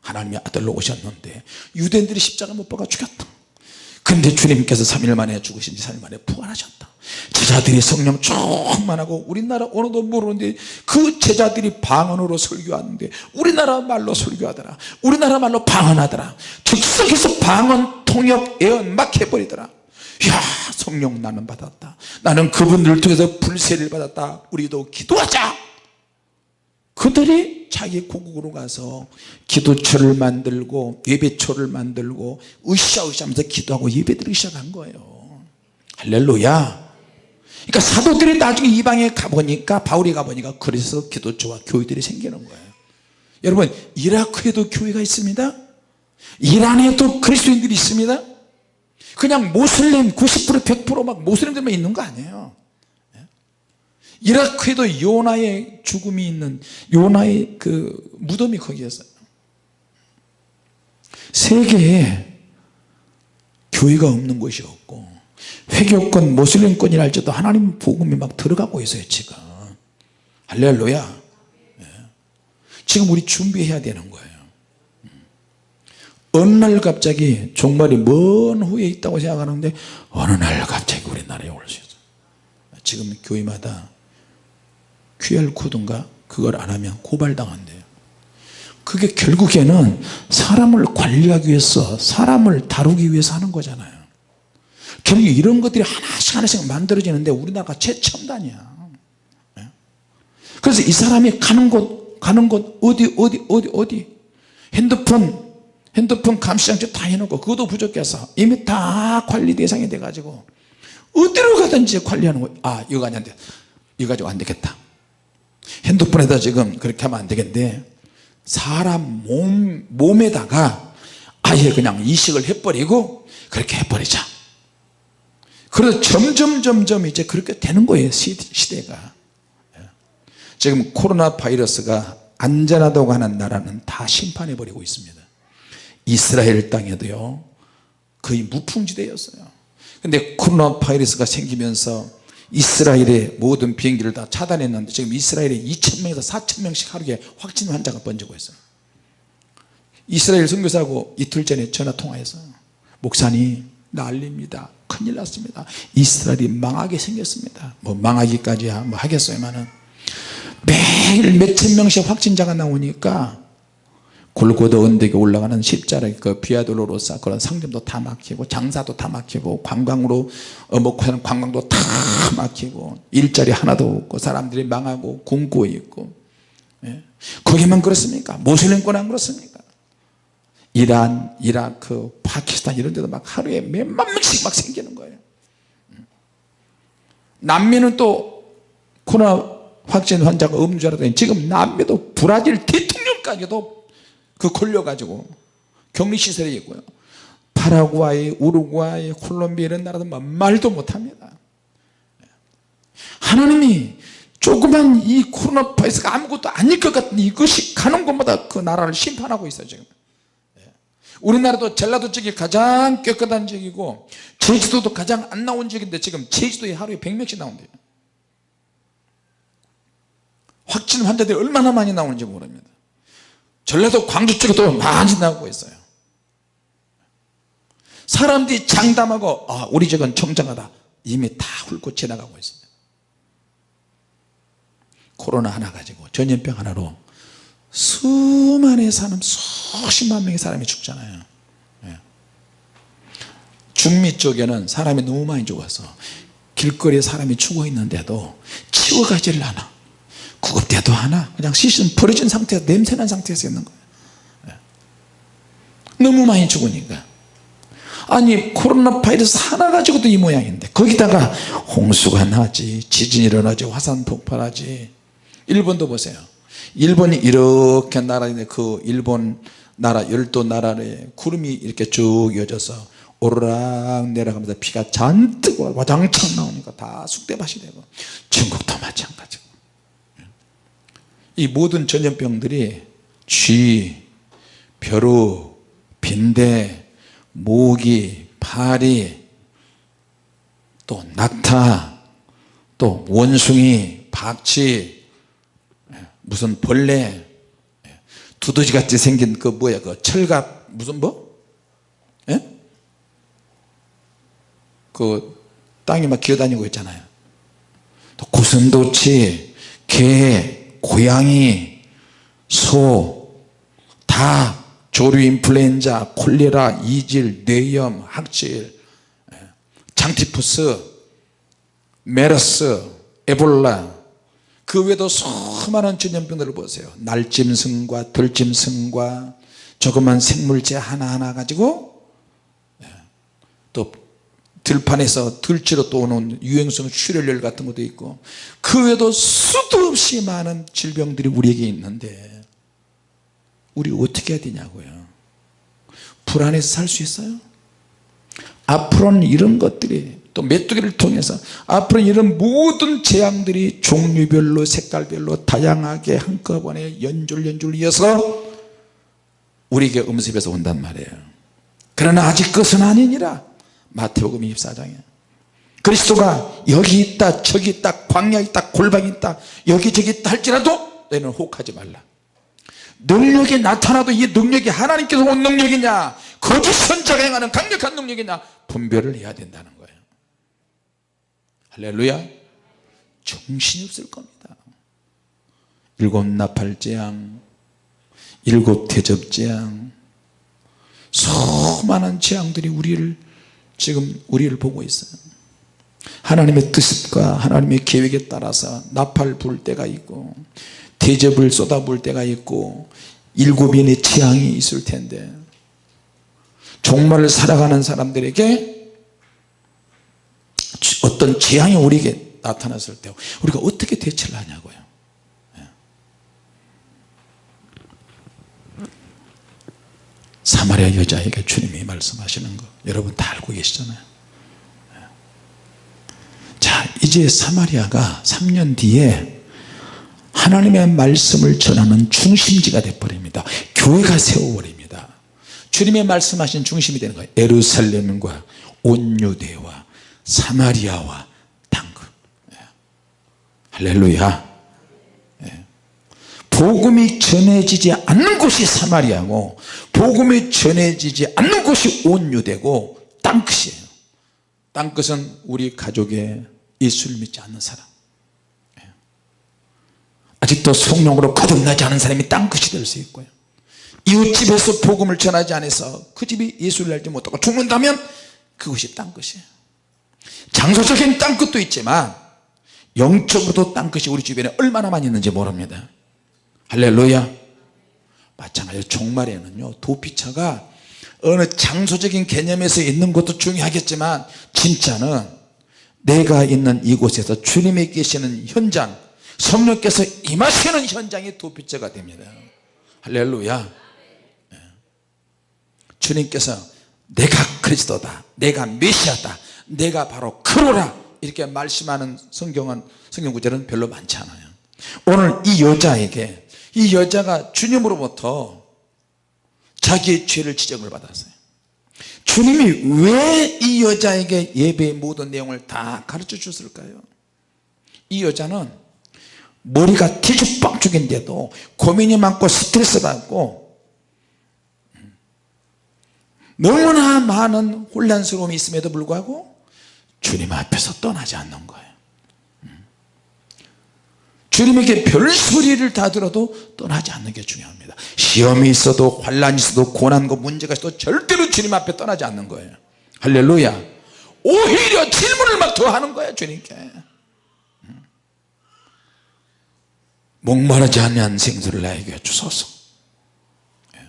[SPEAKER 1] 하나님의 아들로 오셨는데 유대인들이 십자가 못 박아 죽였다. 근데 주님께서 3일 만에 죽으신 지 3일 만에 부활하셨다. 제자들이 성령 충만하고 우리나라 언어도 모르는데 그 제자들이 방언으로 설교하는데 우리나라 말로 설교하더라. 우리나라 말로 방언하더라. 즉석에서 방언 통역 예언 막 해버리더라 야 성령 나는 받았다. 나는 그분들을 통해서 불세를 받았다. 우리도 기도하자. 그들이 자기 고국으로 가서 기도처를 만들고 예배처를 만들고 으쌰으쌰 하면서 기도하고 예배드리기 시작한 거예요. 할렐루야. 그러니까 사도들이 나중에 이방에 가보니까 바울이 가보니까 그래서 기도처와 교회들이 생기는 거예요. 여러분 이라크에도 교회가 있습니다. 이란에도 그리스도인들이 있습니다 그냥 모슬림 90% 100%막 모슬림들만 있는 거 아니에요. 이라크에도 요나의 죽음이 있는 요나의 그 무덤이 거기였어요. 세계에 교회가 없는 곳이 없고 회교권 모슬림권이라 할지도 하나님 복음이 막 들어가고 있어요 지금. 할렐루야. 예. 지금 우리 준비해야 되는 거예요 어느 날 갑자기 종말이 먼 후에 있다고 생각하는데 어느 날 갑자기 우리나라에 올 수 있어요. 지금 교회마다 QR코드인가? 그걸 안 하면 고발당한대요. 그게 결국에는 사람을 관리하기 위해서 사람을 다루기 위해서 하는 거잖아요. 결국 이런 것들이 하나씩 하나씩 만들어지는데 우리나라가 최첨단이야. 예? 그래서 이 사람이 가는 곳 가는 곳 어디 어디 어디 어디? 핸드폰 핸드폰 감시장치 다 해놓고 그것도 부족해서 이미 다 관리 대상이 돼 가지고 어디로 가든지 관리하는 거예요 아 이거 아니한데 이거 가지고 안 되겠다. 핸드폰에다 지금 그렇게 하면 안 되겠는데 사람 몸, 몸에다가 아예 그냥 이식을 해버리고 그렇게 해버리자. 그래서 점점 점점 이제 그렇게 되는 거예요 시대가. 예. 지금 코로나 바이러스가 안전하다고 하는 나라는 다 심판해 버리고 있습니다 이스라엘 땅에도요 거의 무풍지대였어요. 근데 코로나 바이러스가 생기면서 이스라엘의 모든 비행기를 다 차단했는데 지금 이스라엘에 2천명에서 4천명씩 하루에 확진 환자가 번지고 있어요. 이스라엘 선교사하고 이틀 전에 전화 통화했어요 목사님 난립니다. 큰일 났습니다. 이스라엘이 망하게 생겼습니다. 뭐 망하기까지 뭐 하겠어요만은. 매일 몇천 명씩 확진자가 나오니까 골고다 언덕에 올라가는 십자라 그 비아돌로로사 그런 상점도 다 막히고 장사도 다 막히고 관광으로 어목하는 관광도 다 막히고 일자리 하나도 없고 사람들이 망하고 굶고 있고. 예. 거기만 그렇습니까? 모슬림권 안 그렇습니까? 이란 이라크 파키스탄 이런 데도 막 하루에 몇만 명씩 막 생기는 거예요. 남미는 또 코로나 확진 환자가 알았더니 지금 남미도 브라질 대통령까지도 그 걸려가지고 격리시설에 있고요. 파라과이, 우루과이, 콜롬비아 이런 나라도 말도 못합니다. 하나님이 조그만 이 코로나 바이러스가 아무것도 아닐 것 같은 이것이 가는 곳마다 그 나라를 심판하고 있어요 지금. 우리나라도 전라도 쪽이 가장 깨끗한 지역이고 제주도도 가장 안 나온 지역인데 지금 제주도에 하루에 100명씩 나온대요. 확진 환자들이 얼마나 많이 나오는지 모릅니다 전라도 광주 쪽에도 많이 나오고 있어요. 사람들이 장담하고 아 우리 집은 청정하다. 이미 다 훑고 지나가고 있습니다. 코로나 하나 가지고 전염병 하나로 수만의 사람 수십만 명의 사람이 죽잖아요. 예. 중미 쪽에는 사람이 너무 많이 죽어서 길거리에 사람이 죽어 있는데도 치워가지를 않아 구급대도 하나 그냥 시신 버려진 상태에서 냄새난 상태에서 있는 거예요. 예. 너무 많이 죽으니까. 아니 코로나 바이러스 하나 가지고도 이 모양인데 거기다가 홍수가 나지 지진이 일어나지 화산 폭발하지. 일본도 보세요. 일본이 이렇게 나라인데 그 일본 나라 열도 나라에 구름이 이렇게 쭉 이어져서 오르락 내려가면서 비가 잔뜩 와장창 나오니까 다 쑥대밭이 되고 중국도 마찬가지고 이 모든 전염병들이 쥐, 벼루, 빈대, 모기, 파리 또 낙타 또 원숭이, 박쥐 무슨 벌레 두더지같이 생긴 그 뭐야 그 철갑 무슨 뭐? 예? 그 땅에 막 기어다니고 있잖아요 또 고슴도치, 개, 고양이, 소, 닭, 조류 인플루엔자, 콜레라, 이질, 뇌염, 학질, 예, 장티푸스, 메르스, 에볼라. 그 외에도 수많은 전염병들을 보세요. 날짐승과 들짐승과 조그만 생물체 하나하나 가지고 예, 또 들판에서 들쥐로 또 오는 유행성 출혈열 같은 것도 있고 그 외에도 수도 없이 많은 질병들이 우리에게 있는데 우리 어떻게 해야 되냐고요? 불안해서 살 수 있어요? 앞으로는 이런 것들이 또 메뚜기를 통해서 앞으로 이런 모든 재앙들이 종류별로 색깔별로 다양하게 한꺼번에 연줄 연줄 이어서 우리에게 음습에서 온단 말이에요. 그러나 아직 끝은 아니니라 마태복음 24장에. 그리스도가 여기 있다 저기 있다 광야 있다 골방이 있다 여기저기 있다 할지라도 너희는 혹하지 말라. 능력이 나타나도 이 능력이 하나님께서 온 능력이냐? 거짓 선자가 행하는 강력한 능력이냐? 분별을 해야 된다는 거예요. 할렐루야. 정신이 없을 겁니다. 일곱 나팔재앙 일곱 대접재앙 수많은 재앙들이 우리를 지금 우리를 보고 있어요. 하나님의 뜻과 하나님의 계획에 따라서 나팔 불 때가 있고 대접을 쏟아볼 때가 있고 일곱인의 재앙이 있을 텐데 종말을 살아가는 사람들에게 어떤 재앙이 우리에게 나타났을 때 우리가 어떻게 대처를 하냐고요. 예. 사마리아 여자에게 주님이 말씀하시는 거 여러분 다 알고 계시잖아요 예. 자 이제 사마리아가 3년 뒤에 하나님의 말씀을 전하는 중심지가 되어버립니다 교회가 세워버립니다 주님의 말씀하신 중심이 되는 거예요 에루살렘과 온유대와 사마리아와 당근 예. 할렐루야 예. 복음이 전해지지 않는 곳이 사마리아고 복음이 전해지지 않는 곳이 온유되고 땅끝이에요. 땅끝은 우리 가족의 예수를 믿지 않는 사람. 예. 아직도 성령으로 거듭나지 않은 사람이 땅끝이 될 수 있고요. 이웃집에서 복음을 전하지 않아서 그 집이 예수를 알지 못하고 죽는다면 그것이 땅끝이에요. 장소적인 땅끝도 있지만 영적으로도 땅끝이 우리 주변에 얼마나 많이 있는지 모릅니다 할렐루야. 마찬가지로 종말에는요 도피처가 어느 장소적인 개념에서 있는 것도 중요하겠지만 진짜는 내가 있는 이곳에서 주님이 계시는 현장 성령께서 임하시는 현장이 도피처가 됩니다. 할렐루야. 네. 주님께서 내가 그리스도다 내가 메시아다 내가 바로 그로라 이렇게 말씀하는 성경은 성경 구절은 별로 많지 않아요. 오늘 이 여자에게 이 여자가 주님으로부터 자기의 죄를 지적을 받았어요 주님이 왜 이 여자에게 예배의 모든 내용을 다 가르쳐 줬을까요 이 여자는 머리가 뒤죽박죽인데도 고민이 많고 스트레스 받고 너무나 많은 혼란스러움이 있음에도 불구하고 주님 앞에서 떠나지 않는 거예요 음. 주님에게 별 소리를 다 들어도 떠나지 않는 게 중요합니다. 시험이 있어도 환란이 있어도 고난과 문제가 있어도 절대로 주님 앞에 떠나지 않는 거예요. 할렐루야. 오히려 질문을 막 더 하는 거야 주님께. 음. 목마르지 않는 생수를 나에게 주소서. 예.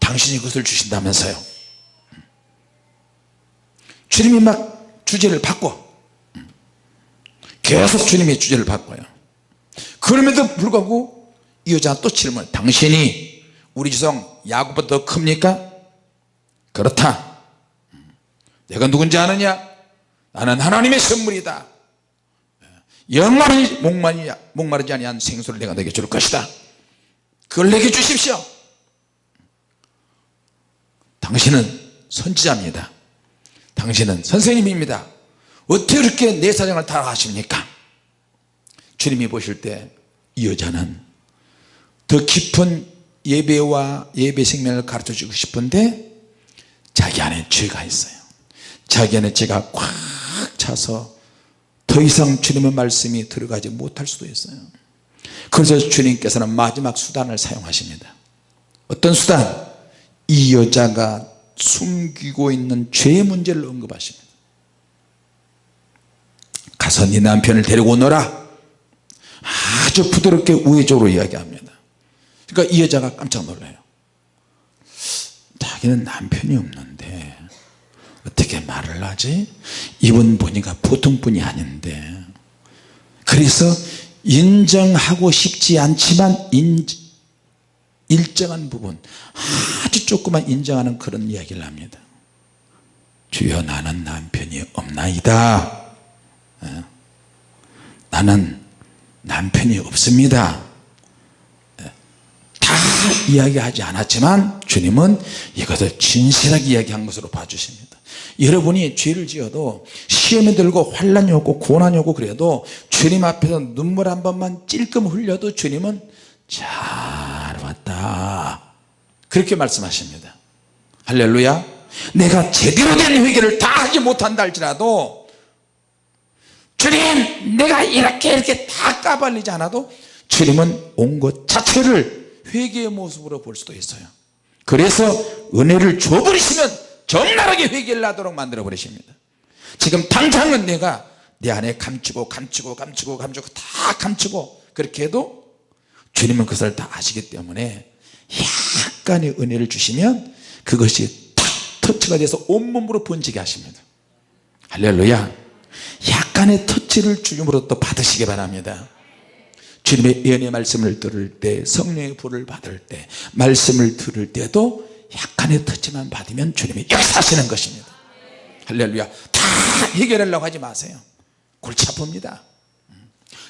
[SPEAKER 1] 당신이 그것을 주신다면서요. 음. 주님이 막 주제를 바꿔. 계속 주님의 주제를 바꿔요 그럼에도 불구하고 이 여자가 또 질문 당신이 우리 지성 야곱보다 더 큽니까? 그렇다. 내가 누군지 아느냐? 나는 하나님의 선물이다. 영원히 목마르지, 목마르지 아니한 생수를 내가 내게 줄 것이다. 그걸 내게 주십시오. 당신은 선지자입니다. 당신은 선생님입니다. 어떻게 그렇게 내 사정을 다 하십니까? 주님이 보실 때 이 여자는 더 깊은 예배와 예배 생명을 가르쳐 주고 싶은데 자기 안에 죄가 있어요. 자기 안에 죄가 꽉 차서 더 이상 주님의 말씀이 들어가지 못할 수도 있어요. 그래서 주님께서는 마지막 수단을 사용하십니다. 어떤 수단? 이 여자가 숨기고 있는 죄의 문제를 언급하십니다. 가서 네 남편을 데리고 오너라 아주 부드럽게 우회적으로 이야기합니다. 그러니까 이 여자가 깜짝 놀라요. 자기는 남편이 없는데 어떻게 말을 하지? 이분 보니까 보통 분이 아닌데. 그래서 인정하고 싶지 않지만 인, 일정한 부분 아주 조금만 인정하는 그런 이야기를 합니다. 주여 나는 남편이 없나이다. 예. 나는 남편이 없습니다. 예. 다 이야기하지 않았지만 주님은 이것을 진실하게 이야기한 것으로 봐주십니다. 여러분이 죄를 지어도 시험에 들고 환란이 오고 고난이 오고 그래도 주님 앞에서 눈물 한 번만 찔끔 흘려도 주님은 잘 왔다. 그렇게 말씀하십니다. 할렐루야. 내가 제대로 된 회개를 다 하지 못한다 할지라도 주님 내가 이렇게 이렇게 다 까발리지 않아도 주님은 온 것 자체를 회개의 모습으로 볼 수도 있어요. 그래서 은혜를 줘버리시면 적나라하게 회개를 하도록 만들어 버리십니다. 지금 당장은 내가 내 안에 감추고 감추고 감추고 감추고 다 감추고 그렇게 해도 주님은 그것을 다 아시기 때문에 약간의 은혜를 주시면 그것이 탁 터치가 돼서 온몸으로 번지게 하십니다. 할렐루야 약간의 터치를 주님으로 또 받으시기 바랍니다. 주님의 예언의 말씀을 들을 때 성령의 불을 받을 때 말씀을 들을 때도 약간의 터치만 받으면 주님이 역사하시는 것입니다. 할렐루야. 다 해결하려고 하지 마세요. 골치 아픕니다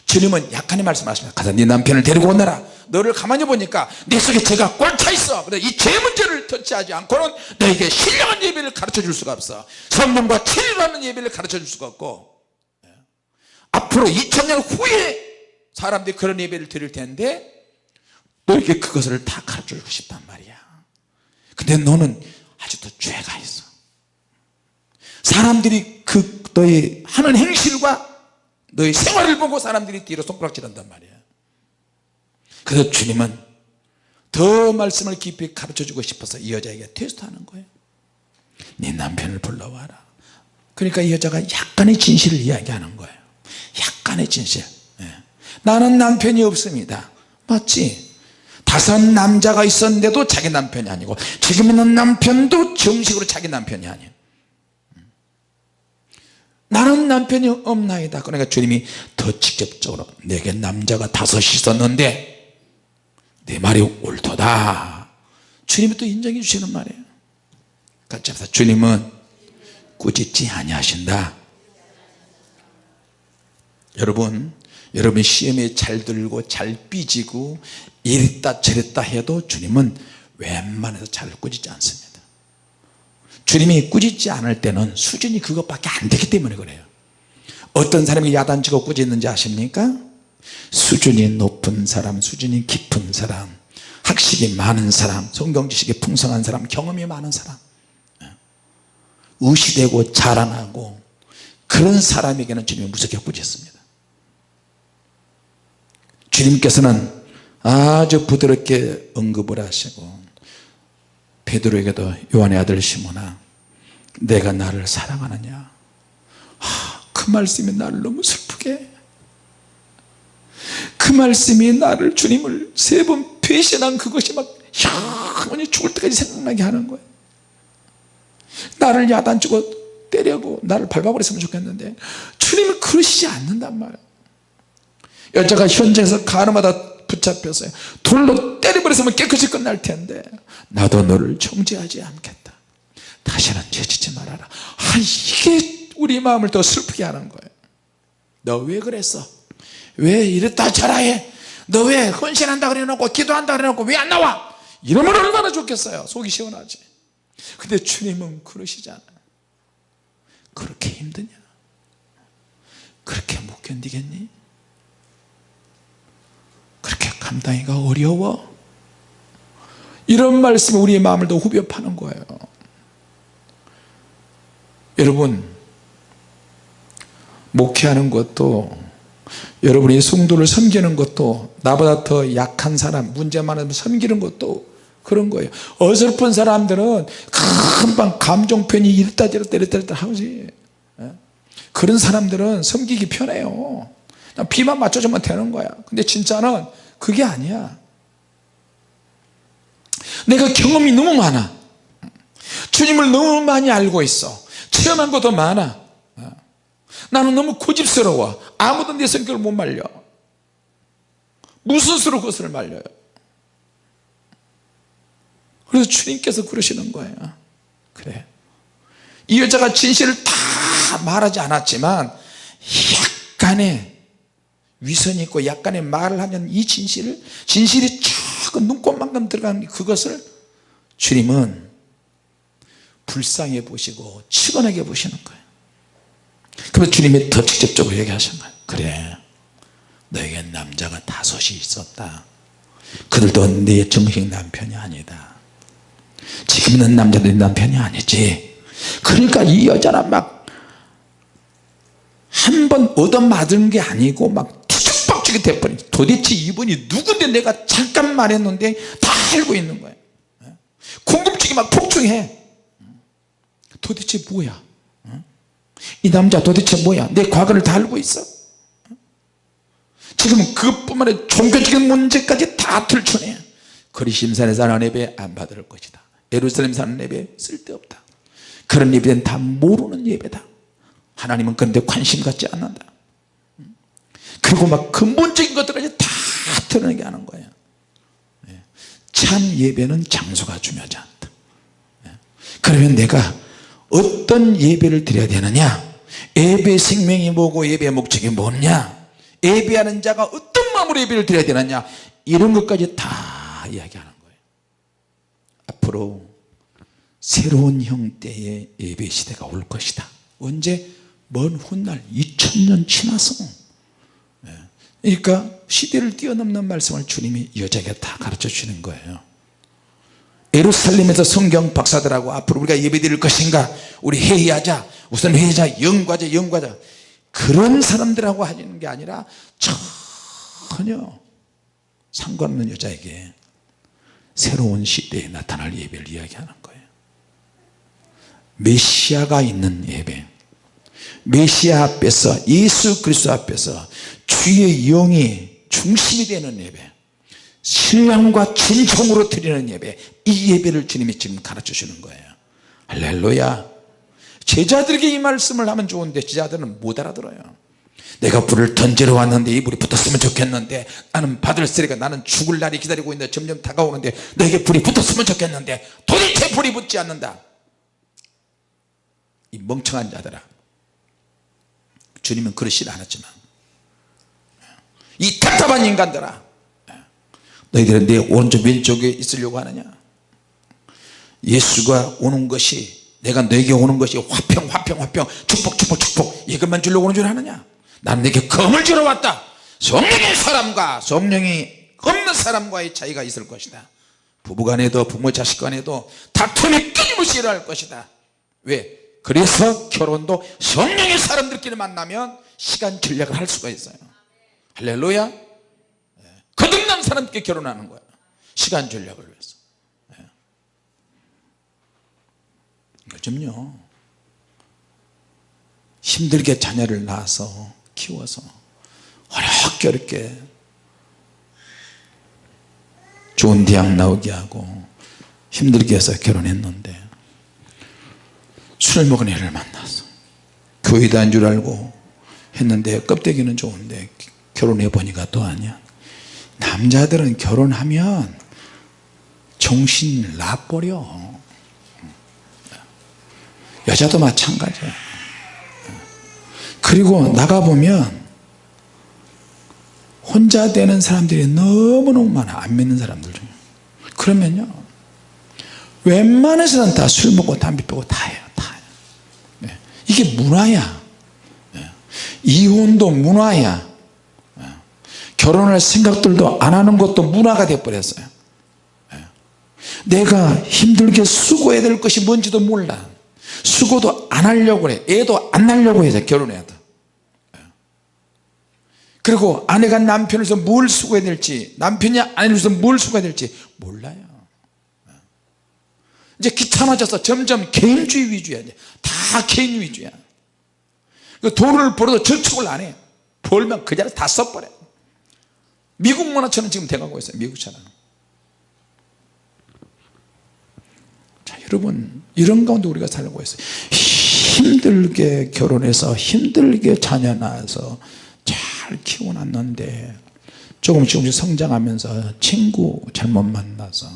[SPEAKER 1] 주님은 약간의 말씀하십니다. 가서 네 남편을 데리고 오너라. 너를 가만히 보니까 내 속에 죄가 꽉 차 있어. 그래 이죄 문제를 터치하지 않고는 너에게 신령한 예배를 가르쳐 줄 수가 없어. 성령과 치료하는 예배를 가르쳐 줄 수가 없고. 예. 앞으로 2000년 후에 사람들이 그런 예배를 드릴 텐데 너에게 그것을 다 가르쳐 주고 싶단 말이야. 근데 너는 아직도 죄가 있어. 사람들이 그 너의 하는 행실과 너의 생활을 보고 사람들이 뒤로 손가락질 한단 말이야. 그래서 주님은 더 말씀을 깊이 가르쳐 주고 싶어서 이 여자에게 테스트하는 거예요. 네 남편을 불러와라. 그러니까 이 여자가 약간의 진실을 이야기하는 거예요. 약간의 진실. 예. 나는 남편이 없습니다. 맞지? 다섯 남자가 있었는데도 자기 남편이 아니고 지금 있는 남편도 정식으로 자기 남편이 아니에요 나는 남편이 없나이다. 그러니까 주님이 더 직접적으로 내게 남자가 다섯 있었는데 내 말이 옳도다. 주님이 또 인정해 주시는 말이에요. 같이 합시다. 주님은 꾸짖지 아니하신다. 여러분 여러분 시험에 잘 들고 잘 삐지고 이랬다 저랬다 해도 주님은 웬만해서 잘 꾸짖지 않습니다 주님이 꾸짖지 않을 때는 수준이 그것밖에 안 되기 때문에 그래요. 어떤 사람이 야단치고 꾸짖는지 아십니까? 수준이 높은 사람 수준이 깊은 사람 학식이 많은 사람 성경 지식이 풍성한 사람 경험이 많은 사람. 의시되고 자라나고 그런 사람에게는 주님이 무섭게 꾸짖습니다. 주님께서는 아주 부드럽게 언급을 하시고 베드로에게도 요한의 아들 시모나 내가 나를 사랑하느냐? 아, 그 말씀이 나를 너무 슬프게. 그 말씀이 나를 주님을 세 번 배신한 그것이 막 영원히 죽을 때까지 생각나게 하는 거예요. 나를 야단치고 때려고 나를 밟아버렸으면 좋겠는데 주님은 그러시지 않는단 말이에요. 여자가 현장에서 가늠하다 붙잡혔어요. 돌로 때려버렸으면 깨끗이 끝날 텐데 나도 너를 정죄하지 않겠다. 다시는 죄짓지 말아라. 아 이게 우리 마음을 더 슬프게 하는 거예요. 너 왜 그랬어? 왜 이랬다 저라해? 너 왜 헌신한다 그래 놓고 기도한다 그래 놓고 왜 안 나와? 이러면 얼마나 좋겠어요. 속이 시원하지. 근데 주님은 그러시잖아요 그렇게 힘드냐? 그렇게 못 견디겠니 그렇게 감당하기가 어려워? 이런 말씀이 우리의 마음을 더 후벼 파는 거예요. 여러분 목회하는 것도 여러분이 성도를 섬기는 것도 나보다 더 약한 사람 문제 많은 섬기는 것도 그런 거예요. 어설픈 사람들은 금방 감정편이 이랬다 저랬다 이랬다 하지. 예? 그런 사람들은 섬기기 편해요 비만 맞춰주면 되는 거야. 근데 진짜는 그게 아니야. 내가 경험이 너무 많아. 주님을 너무 많이 알고 있어. 체험한 것도 많아. 나는 너무 고집스러워. 아무도 내 성격을 못 말려. 무슨 수로 그것을 말려요? 그래서 주님께서 그러시는 거예요. 그래. 이 여자가 진실을 다 말하지 않았지만 약간의 위선이 있고 약간의 말을 하면 이 진실을 진실이 조금 눈꽃만큼 들어간 그것을 주님은 불쌍해 보시고 치근하게 보시는 거예요. 그래서 주님이 더 직접적으로 얘기하신 거예요. 그래 너에게 남자가 다섯이 있었다. 그들도 네 정식 남편이 아니다. 지금 있는 남자들이 남편이 아니지. 그러니까 이 여자는 막 한 번 얻어맞은 게 아니고 막 돼버린 도대체 이분이 누군데 내가 잠깐 말했는데 다 알고 있는 거예요 궁금증이 막 폭증해. 도대체 뭐야? 이 남자 도대체 뭐야? 내 과거를 다 알고 있어? 지금은 그것뿐만 아니라 종교적인 문제까지 다 들춰내. 거리심산에 사는 예배 안 받을 것이다. 예루살렘 사는 예배 쓸데없다. 그런 예배는 다 모르는 예배다. 하나님은 그런데 관심 갖지 않는다 그리고 막 근본적인 것들까지 다 드러내게 하는 거예요 예. 참 예배는 장소가 중요하지 않다 예. 그러면 내가 어떤 예배를 드려야 되느냐 예배 생명이 뭐고 예배의 목적이 뭐냐 예배하는 자가 어떤 마음으로 예배를 드려야 되느냐 이런 것까지 다 이야기하는 거예요 앞으로 새로운 형태의 예배 시대가 올 것이다 언제? 먼 훗날 2000년 지나서 예. 그러니까 시대를 뛰어넘는 말씀을 주님이 여자에게 다 가르쳐 주시는 거예요. 예루살렘에서 성경 박사들하고 앞으로 우리가 예배 드릴 것인가? 우리 회의하자. 우선 회의자. 영과자. 영과자. 그런 사람들하고 하는 게 아니라 전혀 상관없는 여자에게 새로운 시대에 나타날 예배를 이야기하는 거예요. 메시아가 있는 예배. 메시아 앞에서 예수 그리스도 앞에서 주의 영이 중심이 되는 예배 신령과 진정으로 드리는 예배 이 예배를 주님이 지금 가르쳐 주는 거예요. 할렐루야. 제자들에게 이 말씀을 하면 좋은데 제자들은 못 알아들어요. 내가 불을 던지러 왔는데 이 불이 붙었으면 좋겠는데 나는 받을 쓰리가 나는 죽을 날이 기다리고 있는데 점점 다가오는데 너에게 불이 붙었으면 좋겠는데 도대체 불이 붙지 않는다. 이 멍청한 자들아 주님은 그러시지 않았지만 이 답답한 인간들아. 너희들은 내 오른쪽 왼쪽에 있으려고 하느냐? 예수가 오는 것이 내가 너에게 오는 것이 화평 화평 화평 축복 축복 축복 이것만 주려고 오는 줄 아느냐? 나는 내게 검을 주러 왔다. 성령의 사람과 성령이 없는 사람과의 차이가 있을 것이다. 부부간에도 부모 자식간에도 다툼이 끊임없이 일어날 것이다. 왜? 그래서 결혼도 성령의 사람들끼리 만나면 시간 전략을 할 수가 있어요 할렐루야. 거듭난 사람께 결혼하는 거야. 시간 전략을 위해서. 예. 요즘요. 힘들게 자녀를 낳아서 키워서 어렵게 좋은 대학 나오게 하고 힘들게 해서 결혼했는데 술 먹은 애를 만나서 교회 다닌 줄 알고 했는데 껍데기는 좋은데 결혼해 보니까 또 아니야. 남자들은 결혼하면 정신 나버려. 여자도 마찬가지야. 그리고 나가보면 혼자 되는 사람들이 너무너무 많아. 안 믿는 사람들 중에. 그러면요 웬만해서는 다술 먹고 담배 피고 다 해요 다 해요. 네. 이게 문화야. 네. 이혼도 문화야. 네. 결혼할 생각들도 안 하는 것도 문화가 되어버렸어요. 네. 내가 힘들게 수고해야 될 것이 뭔지도 몰라. 수고도 안 하려고 그래. 애도 안 낳으려고 해서 결혼해도 그리고 아내가 남편을 위해서 뭘 수고해야 될지 남편이 아내를 위해서 뭘 수고해야 될지 몰라요. 이제 귀찮아져서 점점 개인주의 위주야. 다 개인 위주야. 그 돈을 벌어도 저축을 안해. 벌면 그 자리에 다 써버려 미국 문화처럼 지금 돼가고 있어요. 미국처럼 자 여러분 이런 가운데 우리가 살고 있어요. 힘들게 결혼해서 힘들게 자녀 낳아서 잘 키워놨는데 조금 조금씩 성장하면서 친구 잘못 만나서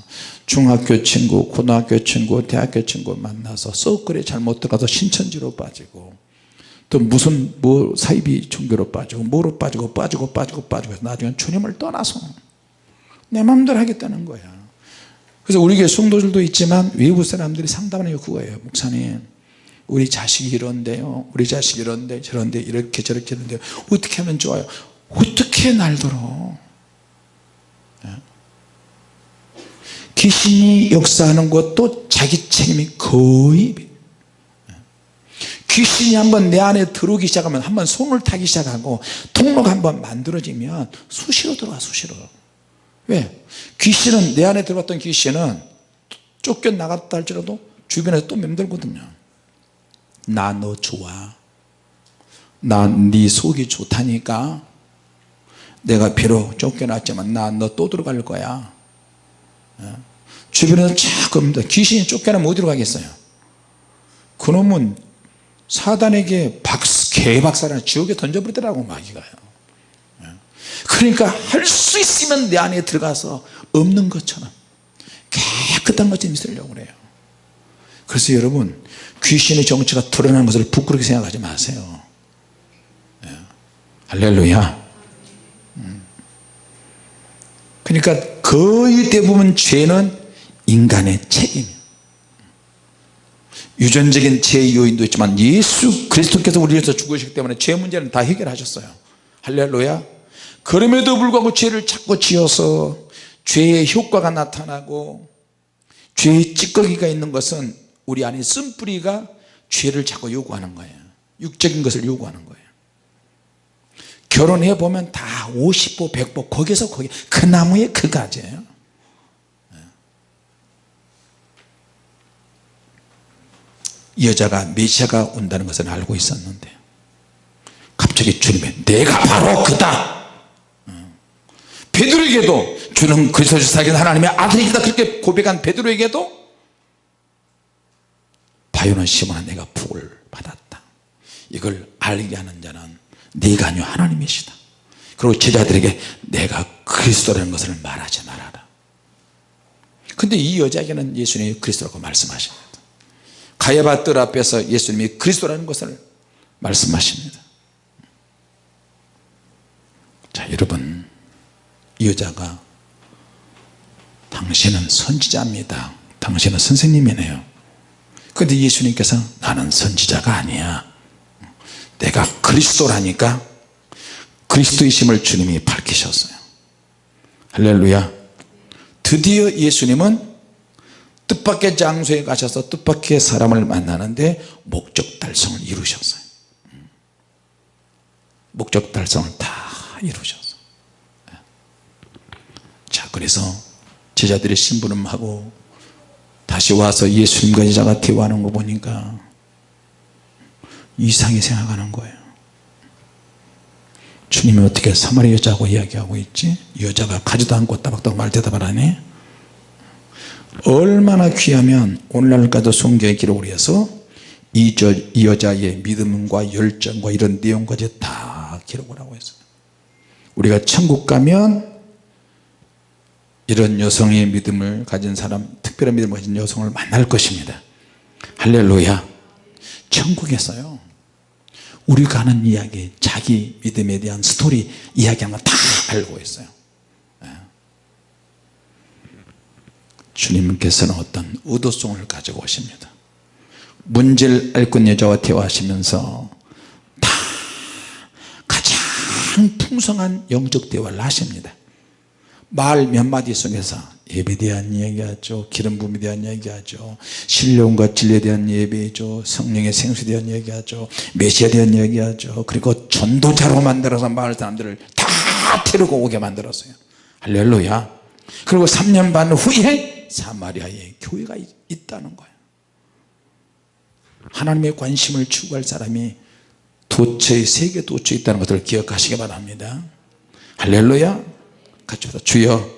[SPEAKER 1] 중학교 친구 고등학교 친구 대학교 친구 만나서 서클에 잘못 들어가서 신천지로 빠지고 또 무슨 뭐 사이비 종교로 빠지고 뭐로 빠지고 빠지고 빠지고 빠지고 나중에 주님을 떠나서 내 마음대로 하겠다는 거야 그래서 우리 교회 성도들도 있지만 외부 사람들이 상담하는 게 그거예요 목사님 우리 자식이 이런데요 우리 자식이 이런데 저런데 이렇게 저렇게 하는데 어떻게 하면 좋아요 어떻게 날들어 예? 귀신이 역사하는 것도 자기 책임이 거의 예? 귀신이 한번 내 안에 들어오기 시작하면 한번 손을 타기 시작하고 통로가 한번 만들어지면 수시로 들어와 수시로. 왜? 귀신은 내 안에 들어갔던 귀신은 쫓겨나갔다 할지라도 주변에서 또 맴돌거든요. 나 너 좋아. 나 네 속이 좋다니까. 내가 비록 쫓겨났지만 나 너 또 들어갈 거야. 어? 주변에서 자꾸 귀신이 쫓겨나면 어디로 가겠어요? 그놈은 사단에게 박스, 개박살을 지옥에 던져버리더라고 마귀가요 어? 그러니까 할 수 있으면 내 안에 들어가서 없는 것처럼 깨끗한 것좀 있으려고 그래요 그래서 여러분 귀신의 정체가 드러나는 것을 부끄럽게 생각하지 마세요 예. 할렐루야 음. 그러니까 거의 대부분 죄는 인간의 책임이에요 유전적인 죄 요인도 있지만 예수 그리스도께서 우리 위해서 죽으셨기 때문에 죄 문제는 다 해결하셨어요. 할렐루야. 그럼에도 불구하고 죄를 자꾸 지어서 죄의 효과가 나타나고 죄의 찌꺼기가 있는 것은 우리 안에 쓴뿌리가 죄를 자꾸 요구하는 거예요. 육적인 것을 요구하는 거예요. 결혼해 보면 다 50보 100보 거기서 거기 그 나무에 그 가지예요 여자가 메시아가 온다는 것을 알고 있었는데 갑자기 주님이 내가 바로 그다. 베드로에게도 주는 그리스도를 살긴 하나님의 아들이다. 그렇게 고백한 베드로에게도 바요는 시몬아 내가 복을 받았다. 이걸 알게 하는 자는 네가 아니요 하나님이시다. 그리고 제자들에게 내가 그리스도라는 것을 말하지 말아라. 근데 이 여자에게는 예수님이 그리스도라고 말씀하십니다 가야바 뜰 앞에서 예수님이 그리스도라는 것을 말씀하십니다. 자 여러분 이 여자가 당신은 선지자입니다. 당신은 선생님이네요. 그런데 예수님께서 나는 선지자가 아니야. 내가 그리스도라니까 그리스도이심을 주님이 밝히셨어요. 할렐루야. 드디어 예수님은 뜻밖의 장소에 가셔서 뜻밖의 사람을 만나는데 목적 달성을 이루셨어요. 목적 달성을 다 이루셨어요. 자 그래서 제자들이 심부름하고 다시 와서 예수님과 여자가 대화하는 거 보니까 이상히 생각하는 거예요. 주님이 어떻게 사마리 여자하고 이야기하고 있지? 여자가 가지도 않고 따박따박 말 대답을 하네 얼마나 귀하면 오늘날까지 성경에 기록을 해서 이, 저, 이 여자의 믿음과 열정과 이런 내용까지 다 기록을 하고 있어요. 우리가 천국 가면 이런 여성의 믿음을 가진 사람 특별한 믿음을 가진 여성을 만날 것입니다. 할렐루야. 천국에서요. 우리가 하는 이야기 자기 믿음에 대한 스토리 이야기하는 거다 알고 있어요 주님께서는 어떤 의도성을 가지고 오십니다. 앓고 있는 여자와 대화하시면서 다 가장 풍성한 영적 대화를 하십니다. 말 몇 마디 속에서 예배에 대한 이야기하죠. 기름 부음에 대한 이야기하죠. 신령과 진리에 대한 예배죠. 성령의 생수에 대한 이야기하죠. 메시아에 대한 이야기하죠. 그리고 전도자로 만들어서 마을 사람들을 다 데리고 오게 만들었어요. 할렐루야. 그리고 3년 반 후에 사마리아에 교회가 있- 있다는 거예요. 하나님의 관심을 추구할 사람이 도처에 세계 도처에 있다는 것을 기억하시기 바랍니다. 할렐루야. 같이 보다 주여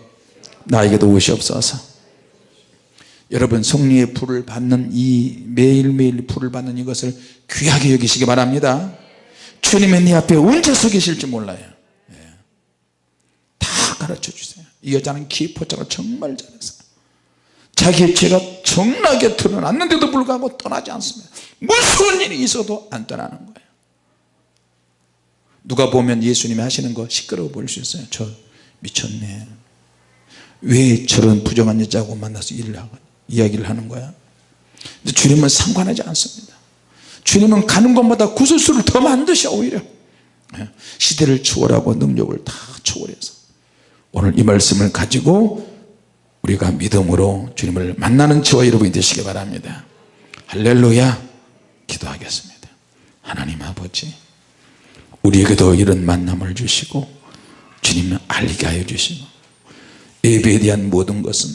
[SPEAKER 1] 나에게도 오시옵소서. 여러분 성령의 불을 받는 이 매일매일 불을 받는 이것을 귀하게 여기시기 바랍니다. 주님의 네 앞에 언제 서 계실지 몰라요. 예. 다 가르쳐 주세요. 이 여자는 기포자가 정말 잘했어요 자기의 죄가 정나게 드러났는데도 불구하고 떠나지 않습니다. 무슨 일이 있어도 안 떠나는 거예요. 누가 보면 예수님이 하시는 거 시끄러워 보일 수 있어요. 저 미쳤네. 왜 저런 부정한 여자하고 만나서 일을 하고 이야기를 하는 거야? 근데 주님은 상관하지 않습니다. 주님은 가는 곳마다 구설수를 더 만드셔 오히려. 예. 시대를 초월하고 능력을 다 초월해서 오늘 이 말씀을 가지고 우리가 믿음으로 주님을 만나는 저와 여러분이 되시기 바랍니다. 할렐루야. 기도하겠습니다. 하나님 아버지 우리에게도 이런 만남을 주시고 주님은 알게 하여 주시고 예배에 대한 모든 것은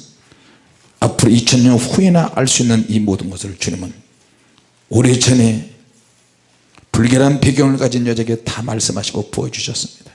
[SPEAKER 1] 앞으로 2000년 후에나 알 수 있는 이 모든 것을 주님은 오래전에 불결한 배경을 가진 여자에게 다 말씀하시고 보여주셨습니다